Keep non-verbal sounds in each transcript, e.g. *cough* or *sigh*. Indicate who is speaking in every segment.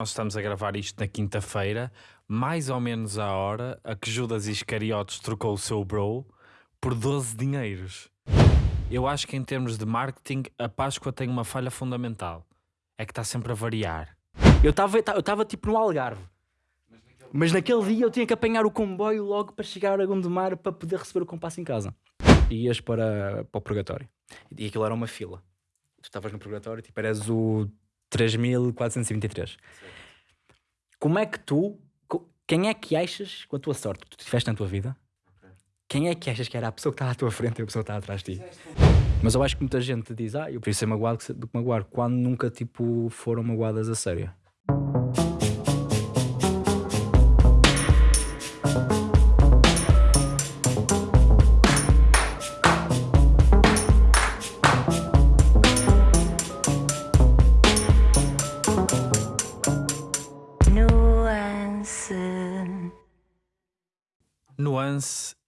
Speaker 1: Nós estamos a gravar isto na quinta-feira, mais ou menos à hora a que Judas Iscariotes trocou o seu bro por 12 dinheiros. Eu acho que em termos de marketing, a Páscoa tem uma falha fundamental. É que está sempre a variar.
Speaker 2: Eu estava eu tipo no Algarve. Mas naquele dia eu tinha que apanhar o comboio logo para chegar a Gondomar para poder receber o compasso em casa. Ias para, para o purgatório. E aquilo era uma fila. Tu estavas no purgatório, tipo, eras o 3423. Como é que tu, quem é que achas, com a tua sorte que tu tiveste na tua vida, quem é que achas que era a pessoa que estava à tua frente e a pessoa que estava atrás de ti? Mas eu acho que muita gente diz, ah, eu prefiro ser magoado do que magoar, quando nunca, tipo, foram magoadas a sério.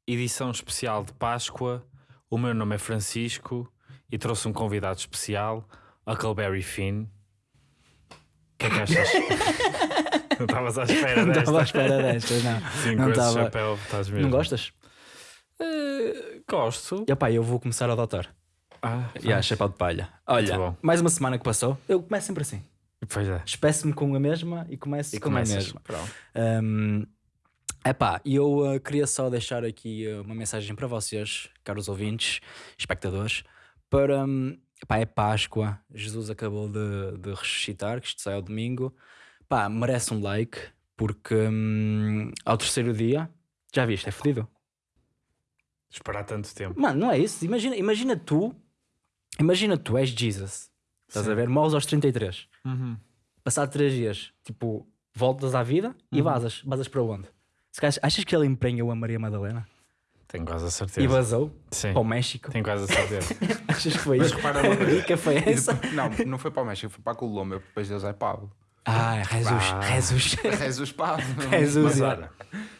Speaker 1: Edição especial de Páscoa. O meu nome é Francisco e trouxe um convidado especial, Huckleberry Finn. O que é que achas? *laughs* não estavas à espera
Speaker 2: Não
Speaker 1: desta?
Speaker 2: estava à espera desta, não.
Speaker 1: Sim,
Speaker 2: não
Speaker 1: com esse
Speaker 2: estava.
Speaker 1: chapéu estás mesmo.
Speaker 2: Não gostas?
Speaker 1: Eh, gosto.
Speaker 2: E opá, eu vou começar a adotar.
Speaker 1: Ah,
Speaker 2: E yeah, chapéu de palha. Olha,
Speaker 1: bom.
Speaker 2: mais uma semana que passou. Eu começo sempre assim.
Speaker 1: Pois é.
Speaker 2: Espeço-me com a mesma e começo
Speaker 1: E
Speaker 2: com a mesma.
Speaker 1: Pronto.
Speaker 2: Um, epá, eu uh, queria só deixar aqui uh, uma mensagem para vocês, caros ouvintes, espectadores, para. Um, epá, é Páscoa, Jesus acabou de, de ressuscitar, que isto sai ao domingo. Pá, merece um like, porque hum, ao terceiro dia, já viste, é fodido.
Speaker 1: Esperar tanto tempo.
Speaker 2: Mano, não é isso. Imagina, imagina tu, imagina tu és Jesus, estás
Speaker 1: Sim.
Speaker 2: a ver? Morres aos 33.
Speaker 1: Uhum.
Speaker 2: Passado 3 dias, tipo, voltas à vida e vazas. Vazas para onde? Calhar, achas que ele emprenhou a Maria Madalena
Speaker 1: Tenho quase a
Speaker 2: e
Speaker 1: certeza.
Speaker 2: vazou
Speaker 1: Sim,
Speaker 2: para o México?
Speaker 1: tenho quase a certeza. *laughs*
Speaker 2: Achas que foi
Speaker 3: Mas
Speaker 2: isso?
Speaker 3: repara uma coisa.
Speaker 2: dica foi
Speaker 3: E
Speaker 2: essa?
Speaker 3: não, não foi para o México, foi para a Colômbia, depois Deus é Pablo.
Speaker 2: Ah, Jesus,
Speaker 1: Ah.
Speaker 2: Jesus.
Speaker 3: Jesus Pablo. *laughs*
Speaker 2: Jesus,
Speaker 1: Mas olha, *laughs*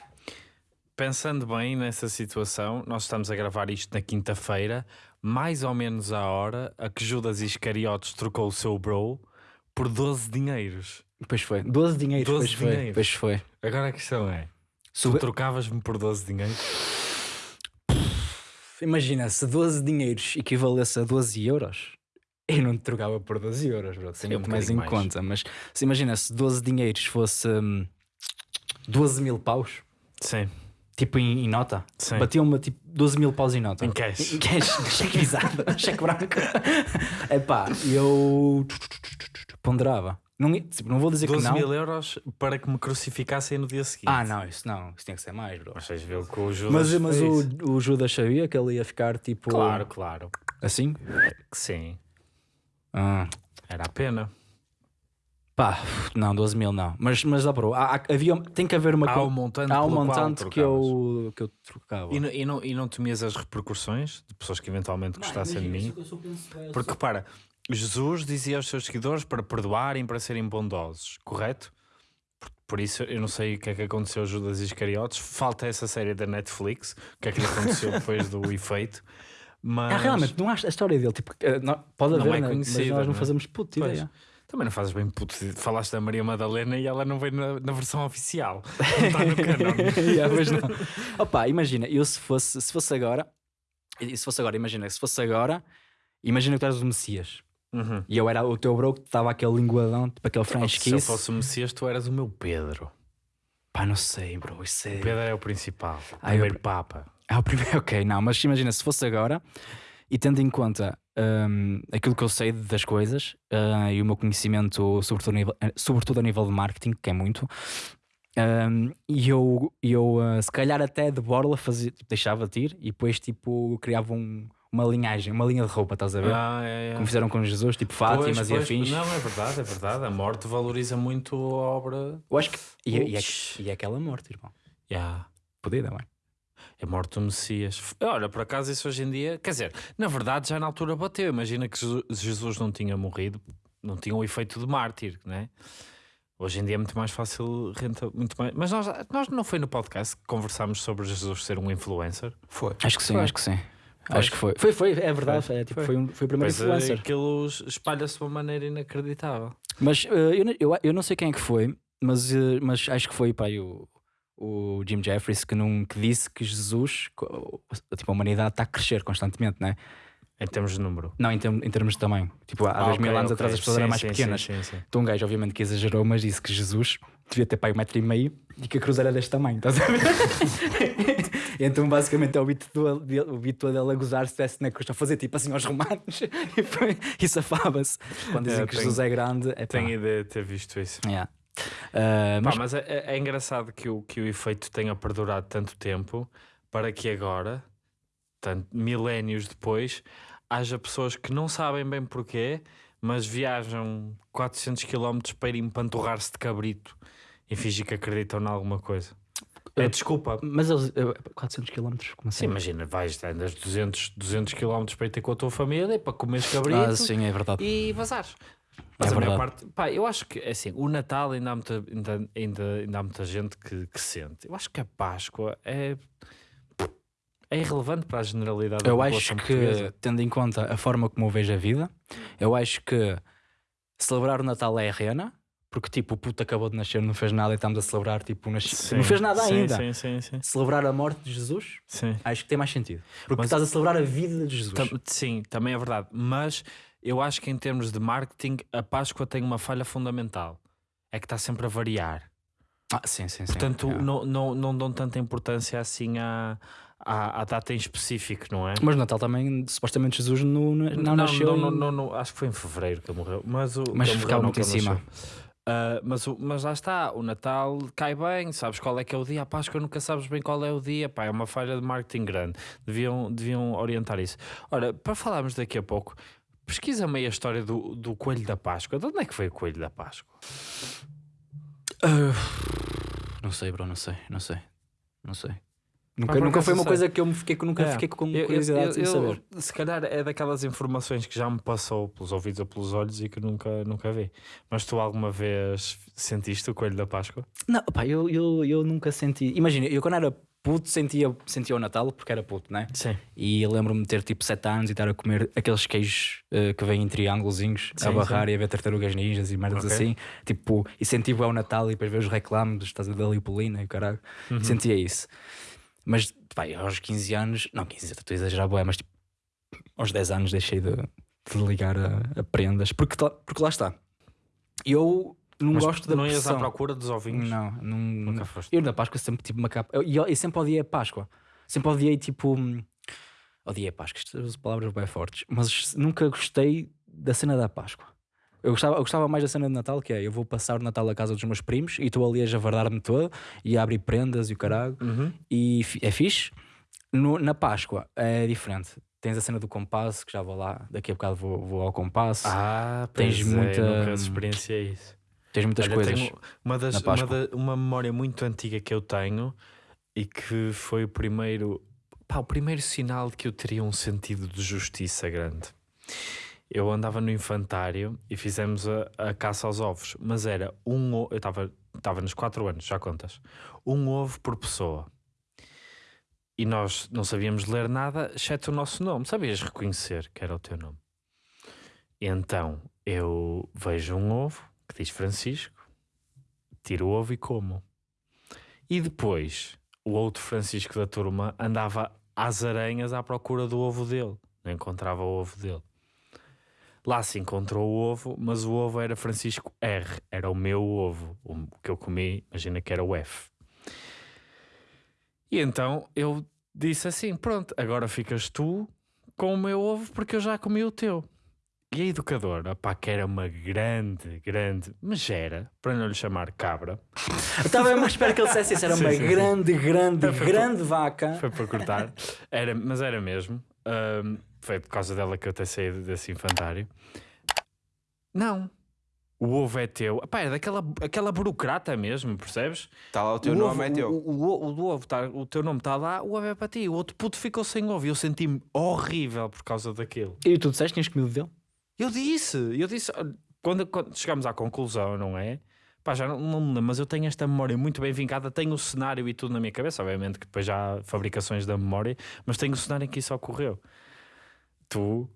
Speaker 1: pensando bem nessa situação, nós estamos a gravar isto na quinta-feira, mais ou menos à hora a que Judas Iscariotes trocou o seu bro por 12 dinheiros.
Speaker 2: Pois foi. 12 dinheiros,
Speaker 1: 12
Speaker 2: pois foi.
Speaker 1: dinheiros.
Speaker 2: Pois foi.
Speaker 1: Agora a questão é: tu
Speaker 2: Sube-
Speaker 1: trocavas-me por 12 dinheiros?
Speaker 2: Imagina, se 12 dinheiros equivalesse a 12 euros, eu não te trocava por 12 euros, bro. Tenho
Speaker 1: um
Speaker 2: mais em
Speaker 1: mais.
Speaker 2: conta. Mas se imagina, se 12 dinheiros fosse hum, 12 mil paus,
Speaker 1: Sim,
Speaker 2: tipo em, em nota,
Speaker 1: Sim.
Speaker 2: batiam-me tipo 12 mil paus em nota.
Speaker 1: em cash.
Speaker 2: Em cash, cheque visado, *laughs* cheque branco. É pá, eu ponderava. Não, tipo, não vou dizer que
Speaker 1: 12
Speaker 2: não.
Speaker 1: mil euros para que me crucificassem no dia seguinte.
Speaker 2: Ah, não, isso não, isso tinha que ser mais, bro.
Speaker 1: Mas vocês viram que o Judas.
Speaker 2: Mas, mas
Speaker 1: fez.
Speaker 2: o, o Judas sabia que ele ia ficar tipo.
Speaker 1: Claro, claro.
Speaker 2: Assim?
Speaker 1: Que sim.
Speaker 2: Ah.
Speaker 1: Era a pena.
Speaker 2: Pá, não, 12 mil não. Mas, mas ó, bro, há, havia, tem que haver uma.
Speaker 1: Há um montante,
Speaker 2: há um montante que eu, que eu trocava.
Speaker 1: E não, e, não, e não temias as repercussões de pessoas que eventualmente gostassem de mim? Porque para Jesus dizia aos seus seguidores para perdoarem, para serem bondosos, correto? Por, por isso eu não sei o que é que aconteceu a Judas Iscariotes. Falta essa série da Netflix, o que é que lhe aconteceu depois do *laughs* efeito. Mas
Speaker 2: Ah, realmente, não há a história dele. Tipo, eh, não- pode
Speaker 1: Não
Speaker 2: haver,
Speaker 1: é
Speaker 2: né? mas nós não
Speaker 1: né?
Speaker 2: fazemos puta
Speaker 1: Pois.
Speaker 2: ideia.
Speaker 1: também não fazes bem puto. Falaste da Maria Madalena e ela não veio na, na versão oficial. Não está no canal. *laughs*
Speaker 2: Yeah, *laughs* pois não. Opa, imagina, eu se fosse, se fosse agora, se fosse agora, imagina, se fosse agora, imagina que tu eras o Messias.
Speaker 1: Uhum.
Speaker 2: E eu era o teu bro que estava aquele linguadão, tipo aquele French
Speaker 1: Se eu
Speaker 2: kiss.
Speaker 1: fosse o Messias, tu eras o meu Pedro.
Speaker 2: Pá, não sei, bro. Isso é.
Speaker 1: Pedro é o principal, o
Speaker 2: Ah, eu-
Speaker 1: primeiro Papa.
Speaker 2: Ah, o primeiro, *laughs* ok, não, mas imagina, se fosse agora e tendo em conta hum, aquilo que eu sei das coisas ah, e o meu conhecimento, sobretudo a nível, eh, sobretudo a nível de marketing, que é muito, hum, e eu, eu ah, se calhar até de borla fazia, tipo, deixava-te ir e depois tipo criava um- uma linhagem, uma linha de roupa, estás a ver?
Speaker 1: Ah, é, é.
Speaker 2: Como fizeram com Jesus, tipo
Speaker 1: Pois,
Speaker 2: Fátimas e
Speaker 1: pois,
Speaker 2: afins.
Speaker 1: Não, é verdade, é verdade. A morte valoriza muito a obra.
Speaker 2: Eu acho que. E, e, é, e é aquela morte, irmão.
Speaker 1: Yeah.
Speaker 2: Podia, não é?
Speaker 1: É morte do Messias. Olha, por acaso isso hoje em dia, quer dizer, na verdade já na altura bateu. Imagina que Jesus- Jesus não tinha morrido, não tinha o efeito de mártir, né? Hoje em dia é muito mais fácil, renta muito mais. Mas nós, nós não foi no podcast que conversámos sobre Jesus ser um influencer?
Speaker 3: Foi.
Speaker 2: Acho que sim,
Speaker 1: Foi.
Speaker 2: acho que sim. Acho que foi. Foi, foi, é verdade.
Speaker 1: Foi.
Speaker 2: É, tipo,
Speaker 1: Foi.
Speaker 2: foi. um- foi o primeiro
Speaker 1: Pois é,
Speaker 2: influencer.
Speaker 1: aquilo espalha-se de uma maneira inacreditável.
Speaker 2: Mas eh, eu, eu, eu não sei quem é que foi, mas, eh, mas acho que foi pá, o, o Jim Jeffries que, não, que disse que Jesus, tipo, a humanidade está a crescer constantemente, né?
Speaker 1: Em termos de número.
Speaker 2: Não, em, term- em termos de tamanho. Tipo, há
Speaker 1: Ah,
Speaker 2: dois mil
Speaker 1: ok,
Speaker 2: anos
Speaker 1: ok.
Speaker 2: atrás as pessoas
Speaker 1: Sim,
Speaker 2: eram mais
Speaker 1: sim,
Speaker 2: pequenas.
Speaker 1: Sim, sim, sim.
Speaker 2: Então um gajo, obviamente, que exagerou, mas disse que Jesus devia ter pai um metro e meio e que a cruz era deste tamanho, estás a ver? *laughs* então, basicamente, é o beat dele- o beat todo dele a gozar se estivesse na cruz, a fazer tipo assim aos romanos e, *laughs* e safava-se. Quando dizem
Speaker 1: É,
Speaker 2: que
Speaker 1: tenho-
Speaker 2: Jesus é grande, é pá.
Speaker 1: Tenho ideia de ter visto isso.
Speaker 2: Yeah. Ah,
Speaker 1: Pá,
Speaker 2: mas,
Speaker 1: mas é, é- é engraçado que o, que o efeito tenha perdurado tanto tempo para que agora, tanto, milénios depois, haja pessoas que não sabem bem porquê, mas viajam 400 km para ir empanturrar-se de cabrito e fingir que acreditam em alguma coisa. É desculpa.
Speaker 2: mas eles, eh, 400 km, como
Speaker 1: Sim,
Speaker 2: assim?
Speaker 1: imagina, vais, andas 200, 200 km para ir ter com a tua família para comeres cabrito
Speaker 2: Ah, sim, é verdade.
Speaker 1: e vazares. Mas
Speaker 2: É
Speaker 1: a maior
Speaker 2: verdade.
Speaker 1: parte, pá, eu acho que é assim, o Natal ainda há muita, ainda, ainda, ainda há muita gente que, que sente. Eu acho que a Páscoa é, é irrelevante para a generalidade da
Speaker 2: Eu acho
Speaker 1: população
Speaker 2: que,
Speaker 1: portuguesa.
Speaker 2: tendo em conta a forma como eu vejo a vida, eu acho que celebrar o Natal é a rena, porque tipo, o puto acabou de nascer, não fez nada e estamos a celebrar, tipo, nas...
Speaker 1: Sim,
Speaker 2: não fez nada
Speaker 1: sim,
Speaker 2: ainda.
Speaker 1: Sim, sim, sim.
Speaker 2: Celebrar a morte de Jesus,
Speaker 1: sim.
Speaker 2: acho que tem mais sentido. Porque
Speaker 1: Mas-
Speaker 2: estás a celebrar a vida de Jesus.
Speaker 1: Tam- sim, também é verdade. Mas eu acho que em termos de marketing, a Páscoa tem uma falha fundamental. É que está sempre a variar.
Speaker 2: Ah, sim, sim, sim.
Speaker 1: Portanto,
Speaker 2: Yeah.
Speaker 1: não, não, não dão tanta importância assim à, à, à data em específico, não é?
Speaker 2: Mas Natal também, supostamente Jesus não, não, não nasceu.
Speaker 1: Não, não, não, acho que foi em fevereiro que ele morreu. Mas, o,
Speaker 2: Mas
Speaker 1: não,
Speaker 2: muito em cima.
Speaker 1: Ah, mas, o- mas lá está, o Natal cai bem, sabes qual é que é o dia, a Páscoa nunca sabes bem qual é o dia, pá, é uma falha de marketing grande, deviam, deviam orientar isso. Ora, para falarmos daqui a pouco, pesquisa meio a história do, do Coelho da Páscoa, de onde é que foi o Coelho da Páscoa?
Speaker 2: Ah, não sei, bro, não sei, não sei. Não sei. Nunca, nunca foi uma
Speaker 1: sei.
Speaker 2: coisa que eu me fiquei, que nunca
Speaker 1: É.
Speaker 2: fiquei com
Speaker 1: Eu- eu-
Speaker 2: curiosidade
Speaker 1: eu- eu-
Speaker 2: saber.
Speaker 1: Se calhar é daquelas informações que já me passou pelos ouvidos ou pelos olhos e que nunca, nunca vi. Mas tu alguma vez sentiste o Coelho da Páscoa?
Speaker 2: Não, pá, eu, eu, eu nunca senti. Imagina, eu quando era puto sentia, sentia o Natal porque era puto, né?
Speaker 1: Sim.
Speaker 2: E eu lembro-me de ter tipo 7 anos e estar a comer aqueles queijos eh, que vêm em triângulozinhos a
Speaker 1: Sim,
Speaker 2: barrar e a ver tartarugas ninjas e merdas
Speaker 1: Ok.
Speaker 2: assim. Tipo, e sentia é o Natal e depois ver os reclames, estás a ver da Lipolina e o caralho.
Speaker 1: Uhum.
Speaker 2: Sentia isso. Mas, pá, eu aos 15 anos, não 15, estou a exagerar, bué, mas tipo, aos 10 anos deixei de, de ligar a, a prendas porque, tá- porque lá está. Eu não
Speaker 1: Mas
Speaker 2: gosto da
Speaker 1: não ias à
Speaker 2: pressão.
Speaker 1: procura dos ovinhos?
Speaker 2: Não, não,
Speaker 1: Nunca foste.
Speaker 2: eu na Páscoa sempre tive uma capa. Eu, eu, eu sempre odiei a Páscoa. Sempre odiei tipo. Odiei a Páscoa, estas palavras bem fortes. Mas nunca gostei da cena da Páscoa. Eu gostava, eu gostava mais da cena de Natal, que é eu vou passar o Natal à casa dos meus primos e estou ali a javardar-me todo e a abrir prendas e o caralho.
Speaker 1: Uhum.
Speaker 2: E é fixe. No- na Páscoa é diferente. Tens a cena do compasso, que já vou lá, daqui a bocado vou, vou ao compasso.
Speaker 1: Ah,
Speaker 2: Tens
Speaker 1: é,
Speaker 2: muita-
Speaker 1: nunca experienciei isso.
Speaker 2: Tens muitas
Speaker 1: Olha,
Speaker 2: coisas.
Speaker 1: uma, das, uma, da- uma memória muito antiga que eu tenho e que foi o primeiro, pá, o primeiro sinal de que eu teria um sentido de justiça grande. Eu andava no infantário e fizemos a, a caça aos ovos, mas era um ovo, eu estava estava nos 4 anos, já contas, um ovo por pessoa. E nós não sabíamos ler nada, exceto o nosso nome. Sabias reconhecer que era o teu nome. E então eu vejo um ovo que diz Francisco, tiro o ovo e como. E depois o outro Francisco da turma andava às aranhas à procura do ovo dele, não encontrava o ovo dele. Lá se encontrou o ovo, mas o ovo era Francisco R, era o meu ovo, o que eu comi, imagina que era o F. E então eu disse assim: pronto, agora ficas tu com o meu ovo porque eu já comi o teu. E a educadora, pá, que era uma grande, grande, mas era, para não lhe chamar cabra,
Speaker 2: estava mesmo à espera que ele dissesse isso. Era *laughs*
Speaker 1: Sim,
Speaker 2: uma
Speaker 1: sim, sim.
Speaker 2: grande, grande, grande vaca.
Speaker 1: foi para cortar, era, mas era mesmo. Ahm, foi por causa dela que eu até saí desse infantário. Não, o ovo é teu. Pá, é daquela aquela burocrata mesmo, percebes?
Speaker 3: Está lá o teu
Speaker 1: o
Speaker 3: nome,
Speaker 1: ovo,
Speaker 3: é teu.
Speaker 1: O, o, o, do ovo tá, o teu nome está lá, o ovo é para ti. O outro puto ficou sem ovo e eu senti-me horrível por causa daquilo.
Speaker 2: E tu disseste que tinhas comido dele?
Speaker 1: Eu disse, eu disse, quando, quando chegamos à conclusão, não é? Pá, já não, não me lembro, mas eu tenho esta memória muito bem vincada, tenho o cenário e tudo na minha cabeça, obviamente que depois já há fabricações da memória, mas tenho o cenário em que isso ocorreu. Tu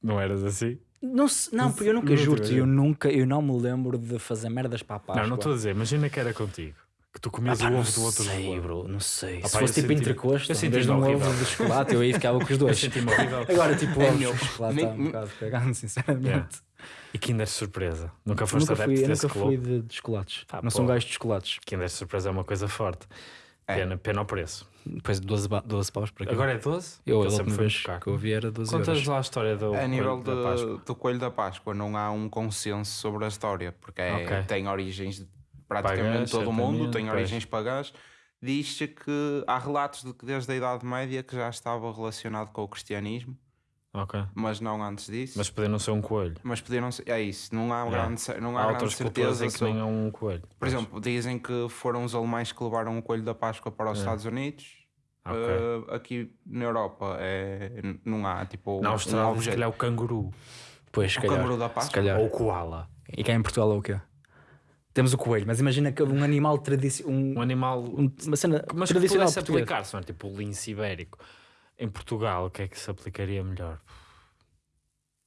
Speaker 1: não eras assim?
Speaker 2: Não, se- não, porque eu nunca
Speaker 1: Não
Speaker 2: juro eu nunca, eu não me lembro de fazer merdas para a Páscoa.
Speaker 1: Não, não estou a dizer, imagina que era contigo. Que tu comias
Speaker 2: Ah,
Speaker 1: o ovo do outro
Speaker 2: sei, bro, não sei.
Speaker 1: Ah,
Speaker 2: Se
Speaker 1: pá,
Speaker 2: fosse tipo
Speaker 1: senti-
Speaker 2: entrecosto,
Speaker 1: eu
Speaker 2: em
Speaker 1: senti
Speaker 2: vez de um
Speaker 1: horrível.
Speaker 2: ovo de chocolate, eu aí ficava com os *laughs* dois. Agora, tipo,
Speaker 3: É
Speaker 2: ovos
Speaker 3: meu.
Speaker 2: de chocolate está um bocado cagado, sinceramente.
Speaker 1: E Kinder Surpresa. Nunca foste
Speaker 2: Nunca fui,
Speaker 1: adepto
Speaker 2: eu
Speaker 1: desse
Speaker 2: nunca
Speaker 1: clube?
Speaker 2: fui de, de chocolates.
Speaker 1: Ah,
Speaker 2: não sou um gajo de chocolates.
Speaker 1: Kinder Surpresa é uma coisa forte.
Speaker 3: É.
Speaker 1: Pena, pena ao preço.
Speaker 2: Depois de 12, ba- 12 paus para aqui.
Speaker 1: Agora é 12?
Speaker 2: eu, a
Speaker 1: sempre
Speaker 2: vez
Speaker 1: buscar.
Speaker 2: que eu vi era 12
Speaker 1: Contas
Speaker 2: euros.
Speaker 1: lá a história do
Speaker 3: A nível
Speaker 1: coelho da
Speaker 3: de, do Coelho da Páscoa não há um consenso sobre a história, porque é-
Speaker 1: Ok.
Speaker 3: tem origens de praticamente
Speaker 1: Pagãs,
Speaker 3: todo o mundo, tem
Speaker 1: pois.
Speaker 3: origens pagãs. Diz-se que há relatos de que desde a Idade Média que já estava relacionado com o cristianismo,
Speaker 1: Ok.
Speaker 3: mas não antes disso.
Speaker 1: Mas poder não ser um coelho.
Speaker 3: Mas podiam ser, é isso, não há,
Speaker 1: Yeah.
Speaker 3: grande, não há,
Speaker 1: Há
Speaker 3: grande certeza
Speaker 1: que
Speaker 3: sobre-
Speaker 1: nem é um coelho.
Speaker 3: Por
Speaker 1: Mas-
Speaker 3: exemplo, dizem que foram os alemães que levaram o coelho da Páscoa para os. Estados Unidos.
Speaker 1: Ok.
Speaker 3: Uh, aqui na Europa é, não há tipo
Speaker 1: Na
Speaker 3: um
Speaker 1: Austrália, se
Speaker 3: objeto.
Speaker 1: calhar o canguru.
Speaker 2: Pois, se
Speaker 3: O
Speaker 2: calhar.
Speaker 3: canguru da
Speaker 2: Se
Speaker 3: Páscoa.
Speaker 2: calhar.
Speaker 1: Ou o koala.
Speaker 2: E cá em Portugal é o quê? Temos o coelho, mas imagina que um animal tradicional.
Speaker 1: Um
Speaker 2: Um,
Speaker 1: animal.
Speaker 2: um- uma cena
Speaker 1: mas que
Speaker 2: tradicional
Speaker 1: aplicar-se, não é? Tipo o lince ibérico. Em Portugal, o que é que se aplicaria melhor?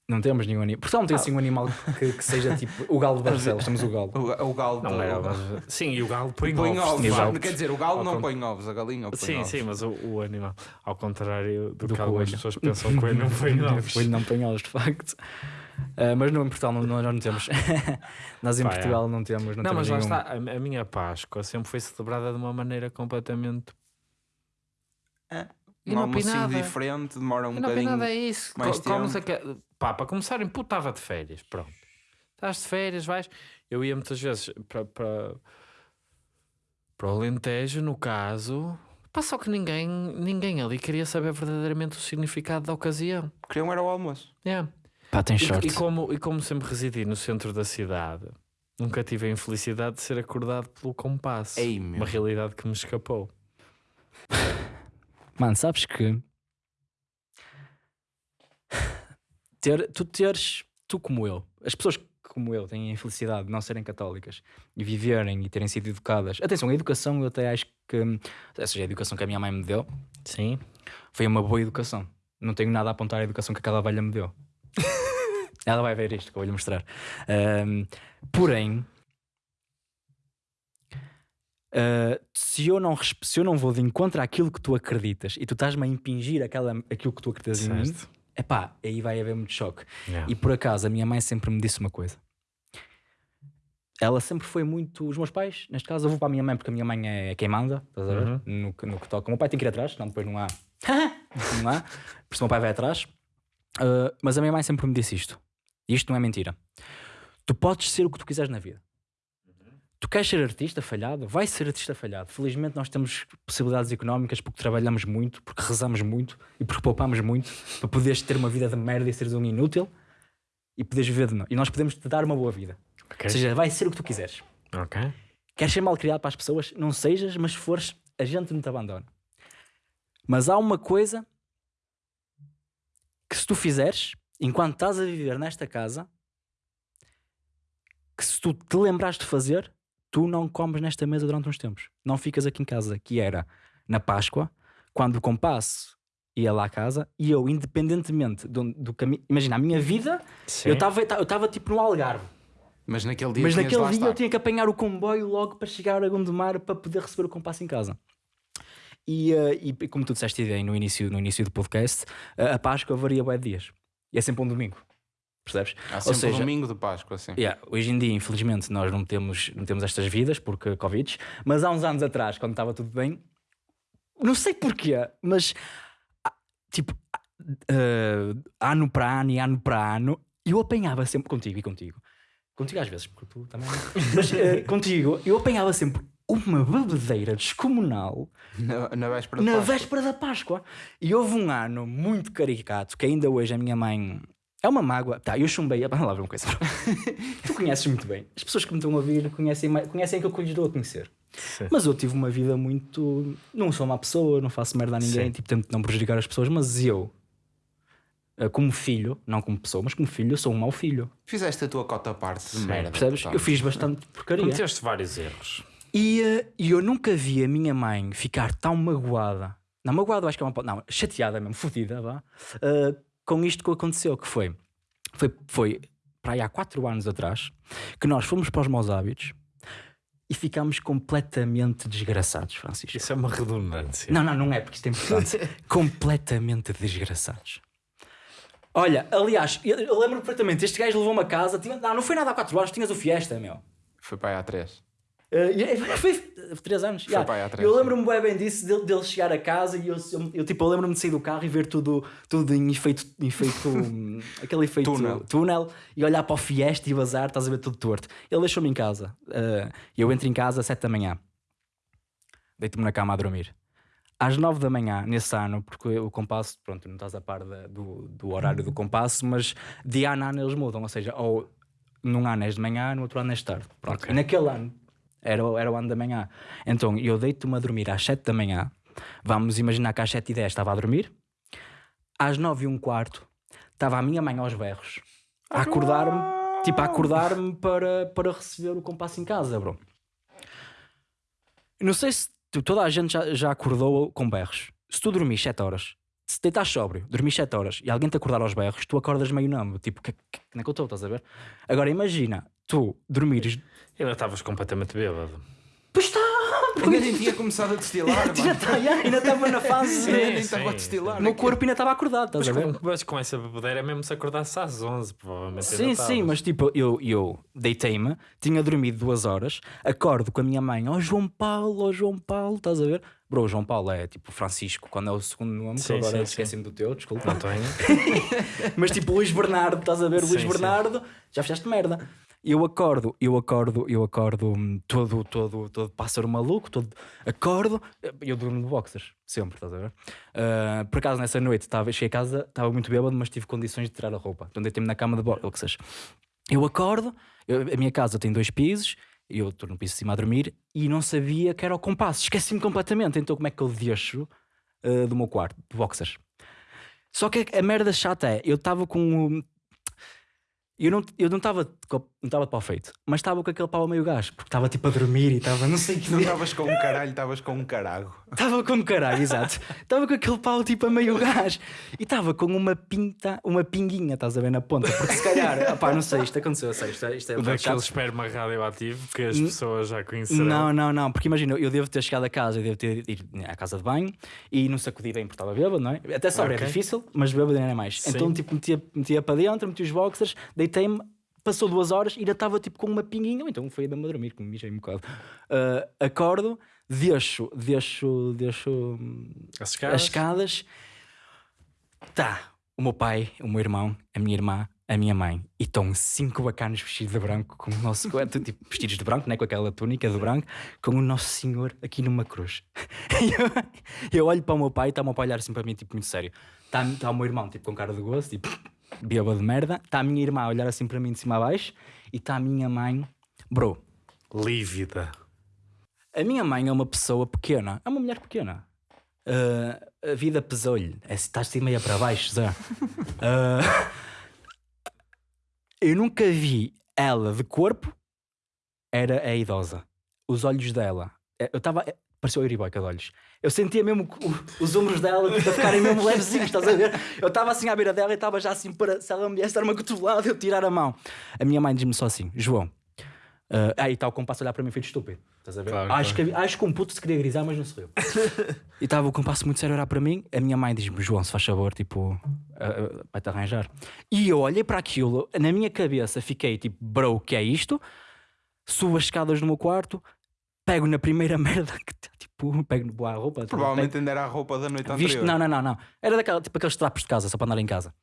Speaker 2: Não temos nenhum animal. Portugal não tem assim um animal que, que seja tipo o galo de *laughs* Barcelos. Temos o galo.
Speaker 3: O, o galo
Speaker 1: Não
Speaker 3: do-
Speaker 1: era, mas... Sim, e o galo põe,
Speaker 3: põe
Speaker 1: ovos.
Speaker 3: ovos.
Speaker 1: de.
Speaker 3: Quer dizer, o galo
Speaker 1: Ao
Speaker 3: não
Speaker 1: con-
Speaker 3: põe ovos, a galinha põe
Speaker 1: Sim,
Speaker 3: ovos.
Speaker 1: sim, mas o, o animal, ao contrário do,
Speaker 2: Do
Speaker 1: que algumas
Speaker 2: coelho.
Speaker 1: pessoas pensam, o coelho não *laughs* põe ovos.
Speaker 2: O coelho não põe ovos, de facto. Ah, mas não, em Portugal não, nós não temos. *laughs* nós em
Speaker 1: é.
Speaker 2: Portugal não temos. Não,
Speaker 1: Não, mas
Speaker 2: temos
Speaker 1: lá
Speaker 2: nenhum.
Speaker 1: está, a, a minha Páscoa sempre foi celebrada de uma maneira completamente. E
Speaker 3: Um
Speaker 1: não
Speaker 3: almocinho
Speaker 1: nada.
Speaker 3: diferente, demora um
Speaker 1: não
Speaker 3: bocadinho.
Speaker 1: nada é isso.
Speaker 3: mais
Speaker 1: Co-
Speaker 3: tempo.
Speaker 1: aque- Pá, para começar, pô, estava de férias, pronto. Estás de férias, vais. Eu ia muitas vezes para, para, para o Alentejo, no caso. Pá, só que ninguém, ninguém ali queria saber verdadeiramente o significado da ocasião.
Speaker 3: Queriam era o almoço.
Speaker 1: Yeah.
Speaker 2: Pá, tem
Speaker 1: E,
Speaker 2: sorte.
Speaker 1: e como, e como sempre residi no centro da cidade, nunca tive a infelicidade de ser acordado pelo compasso.
Speaker 3: Ei, meu.
Speaker 1: Uma realidade que me escapou.
Speaker 2: Mano, sabes que. Ter, tu teres. Tu como eu. As pessoas que, como eu têm a infelicidade de não serem católicas e viverem e terem sido educadas. Atenção, a educação eu até acho que. Ou seja, a educação que a minha mãe me deu
Speaker 1: Sim.
Speaker 2: foi uma boa educação. Não tenho nada a apontar à educação que aquela velha me deu. *laughs* Ela vai ver isto que eu vou-lhe mostrar. Ahm, porém, ah, se, eu não, se eu não vou de encontro àquilo que tu acreditas e tu estás-me a impingir aquela, aquilo que tu acreditas em mim,
Speaker 1: Certo.
Speaker 2: epá, aí vai haver muito choque.
Speaker 1: Yeah.
Speaker 2: E por acaso, a minha mãe sempre me disse uma coisa. Ela sempre foi muito. Os meus pais, neste caso, eu vou para a minha mãe porque a minha mãe é quem manda, estás a ver?
Speaker 1: Uhum.
Speaker 2: No, que- no que toca. O meu pai tem que ir atrás, senão depois não há. *laughs* não há. Por isso o meu pai vai atrás. Uh, mas a minha mãe sempre me disse isto. E isto não é mentira. Tu podes ser o que tu quiseres na vida. Tu queres ser artista falhado? Vai ser artista falhado. Felizmente nós temos possibilidades económicas porque trabalhamos muito, porque rezamos muito e porque poupamos muito para poderes ter uma vida de merda e seres um inútil e poderes viver de nós. E nós podemos te dar uma boa vida.
Speaker 1: Ok.
Speaker 2: Ou seja, vai ser o que tu quiseres. Queres ser mal criado para as pessoas? Não sejas, mas se fores, a gente não te abandona. Mas há uma coisa que se tu fizeres, enquanto estás a viver nesta casa, que se tu te lembrares de fazer, tu não comes nesta mesa durante uns tempos. Não ficas aqui em casa, que era na Páscoa, quando o compasso ia lá à casa e eu, independentemente do, do caminho. Imagina, a minha vida,
Speaker 1: Sim.
Speaker 2: eu estava eu estava tipo no Algarve.
Speaker 3: Mas naquele dia
Speaker 2: Mas naquele dia
Speaker 3: estar.
Speaker 2: eu tinha que apanhar o comboio logo para chegar a Gondomar para poder receber o compasso em casa. E, eh, e como tu disseste aí no início, no início do podcast, a Páscoa varia bem de dias. E é sempre um domingo. Percebes?
Speaker 3: Há
Speaker 2: Ou seja,
Speaker 3: domingo de Páscoa, assim.
Speaker 2: Yeah, hoje em dia, infelizmente, nós não temos, não temos estas vidas porque Covid, mas há uns anos atrás, quando estava tudo bem, não sei porquê, mas ah, tipo, eh, ano para ano e ano para ano, eu apanhava sempre contigo e contigo. Contigo às vezes, porque tu também. *laughs* Mas eh, contigo, eu apanhava sempre uma bebedeira descomunal
Speaker 3: Na, na véspera
Speaker 2: na
Speaker 3: Páscoa.
Speaker 2: véspera da Páscoa. E houve um ano muito caricato que ainda hoje a minha mãe. É uma mágoa. Tá, eu chumbei. Vamos lá ver uma coisa. *laughs* tu conheces muito bem. As pessoas que me estão a ouvir conhecem, conhecem aquilo que eu lhes dou a conhecer.
Speaker 1: Sim.
Speaker 2: Mas eu tive uma vida muito. Não sou uma pessoa, não faço merda a ninguém,
Speaker 1: Sim.
Speaker 2: tipo, tento não prejudicar as pessoas, mas eu, eh, como filho, não como pessoa, mas como filho, eu sou um mau filho.
Speaker 3: Fizeste a tua cota à parte de
Speaker 1: Sim.
Speaker 3: merda.
Speaker 2: Percebes?
Speaker 3: portanto.
Speaker 2: Eu fiz bastante porcaria.
Speaker 1: Cometeste vários erros.
Speaker 2: E, eh, e eu nunca vi a minha mãe ficar tão magoada. Não, magoada, acho que é uma. Não, chateada mesmo, fodida, vá. eh, com isto que aconteceu, que foi. Foi, foi para aí há 4 anos atrás que nós fomos para os maus hábitos e ficámos completamente desgraçados, Francisco.
Speaker 1: Isso é uma redundância.
Speaker 2: Não, não, não é, porque isto é importante. *laughs* *laughs* completamente desgraçados. Olha, aliás, eu, eu lembro perfeitamente, este gajo levou-me a casa, tinha, não, não foi nada há 4 anos, tinhas o Fiesta, meu.
Speaker 3: Foi para aí há três.
Speaker 2: Uh, foi 3 anos.
Speaker 3: Foi há três,
Speaker 2: eu lembro-me bem, bem disso, dele, dele chegar a casa e eu, eu, eu, tipo, eu lembro-me de sair do carro e ver tudo, tudo em efeito, em efeito *laughs* hum, aquele efeito
Speaker 3: Túnel.
Speaker 2: túnel e olhar para o Fiesta e o azar, estás a ver tudo torto. Ele deixou-me em casa. Uh, eu entro em casa às 7 da manhã, deito-me na cama a dormir. Às 9 da manhã, nesse ano, porque o compasso, pronto, não estás a par da- do, do horário do compasso, mas de ano a ano eles mudam, ou seja, ou num ano és de manhã, no outro ano és de tarde. Pronto. E naquele ano era, o- era o ano da manhã. Então eu deito-me a dormir às 7 da manhã. Vamos imaginar que às 7 e 10 estava a dormir. Às 9 e um quarto estava a minha mãe aos berros a acordar-me, tipo a acordar-me para, para receber o compasso em casa, bro. Não sei se toda a gente já, já acordou com berros. Se tu dormis 7 horas, se deitas sóbrio, dormis 7 horas e alguém te acordar aos berros, tu acordas meio namo, tipo, que, que, como é que eu estou, estás a ver? Agora imagina, tu dormires.
Speaker 1: Ainda estavas completamente bêbado.
Speaker 2: Pois está!
Speaker 3: Ainda nem tinha começado a destilar. *laughs*
Speaker 2: Já está, já, ainda estava na fase.
Speaker 1: Sim,
Speaker 3: Ainda estava a destilar.
Speaker 2: O meu corpo ainda estava acordado, estás
Speaker 1: Mas
Speaker 2: a ver?
Speaker 1: com, mas com essa bebedeira é mesmo se acordasse às 11, provavelmente.
Speaker 2: Sim, sim, mas tipo, eu, eu deitei-me, tinha dormido duas horas, acordo com a minha mãe, ó João Paulo, ó João Paulo, estás a ver? Bro, o João Paulo é tipo Francisco, quando é o segundo nome, que
Speaker 1: Sim,
Speaker 2: agora
Speaker 1: sim,
Speaker 2: esqueci-me do teu, desculpa.
Speaker 1: António. *laughs*
Speaker 2: Mas tipo, Luís Bernardo, estás a ver? Luís
Speaker 1: Sim, sim.
Speaker 2: Bernardo, já fizeste merda. Eu acordo, eu acordo, eu acordo hum, todo, todo, todo pássaro maluco, todo acordo, eu durmo de boxers, sempre, estás a ver? Ah, por acaso nessa noite estava, cheguei a casa, estava muito bêbado, mas tive condições de tirar a roupa. Então deitei-me na cama de boxers. Eu acordo, eu- a minha casa tem dois pisos, eu estou no piso de cima a dormir e não sabia que era o compasso, esqueci-me completamente. Então como é que eu deixo ah, do meu quarto, de boxers? Só que a merda chata é, eu estava com o. Eu não eu não estava não estava de pau feito, mas estava com aquele pau a meio gás, porque estava tipo a dormir e estava não sei o que.
Speaker 3: Não estavas com um caralho, estavas com um carago.
Speaker 2: Estava com caralho, exato. Estava com aquele pau tipo a meio gás e estava com uma pinta, uma pinguinha, estás a ver na ponta, porque se calhar, *laughs* opá, não sei, isto aconteceu, eu sei, isto é, isto é um bocado
Speaker 1: Daquele
Speaker 2: chato.
Speaker 1: esperma radioativo que as pessoas já conhecerão.
Speaker 2: Não, não, não, porque imagina, eu devo ter chegado a casa, eu devo ter ido à casa de banho e não sacudi bem porque estava bêbado, não é? Até só
Speaker 1: Ok.
Speaker 2: é difícil, mas bêbado ainda é mais.
Speaker 1: Sim.
Speaker 2: Então, tipo, metia, metia para dentro, metia os boxers, deitei-me, passou duas horas e ainda estava tipo com uma pinguinha, ou então foi mesmo a dormir, que me mijei um bocado. Ah, acordo, deixo, deixo, deixo hum,
Speaker 1: As
Speaker 2: as
Speaker 1: escadas.
Speaker 2: escadas. Tá, o meu pai, o meu irmão, a minha irmã, a minha mãe. E estão cinco bacanos vestidos de branco, com o nosso. *laughs* tipo, vestidos de branco, né? com aquela túnica de branco, com o Nosso Senhor aqui numa cruz. *laughs* Eu, eu olho para o meu pai e está o meu pai a olhar assim para mim, tipo, muito sério. Está tá o meu irmão, tipo, com cara de gosto, tipo, bêbado de merda. Está a minha irmã a olhar assim para mim de cima a baixo. E está a minha mãe, bro.
Speaker 1: Lívida.
Speaker 2: A minha mãe é uma pessoa pequena, é uma mulher pequena. Ah, a vida pesou-lhe. É, estás de meia para baixo, Zé. *laughs* Ah, eu nunca vi ela de corpo, era a idosa. Os olhos dela, eh, eu estava. Pareceu a Euriboica de olhos. Eu sentia mesmo o- os ombros dela tipo, a ficarem mesmo levezinhos, estás a ver? Eu estava assim à beira dela e estava já assim para. Se ela me viesse dar uma cotovelada, eu tirar a mão. A minha mãe diz-me só assim: João, ah, aí está o compasso a olhar para mim feito estúpido. Estás a ver?
Speaker 1: Claro,
Speaker 2: acho,
Speaker 1: claro.
Speaker 2: Que, acho que um puto se queria grisar, mas não sou eu. e estava o compasso muito sério a olhar para mim. A minha mãe diz-me: João, se faz favor, tipo, ah, ah, vai-te arranjar. E eu olhei para aquilo, na minha cabeça fiquei tipo, bro, o que é isto? Subo as escadas do meu quarto, pego na primeira *laughs* merda que tá, tipo, pego boa roupa. tipo,
Speaker 3: Provavelmente ainda era a roupa da noite anterior.
Speaker 2: visto, não, não, não, não. Era daquela, tipo aqueles trapos de casa, só para andar em casa.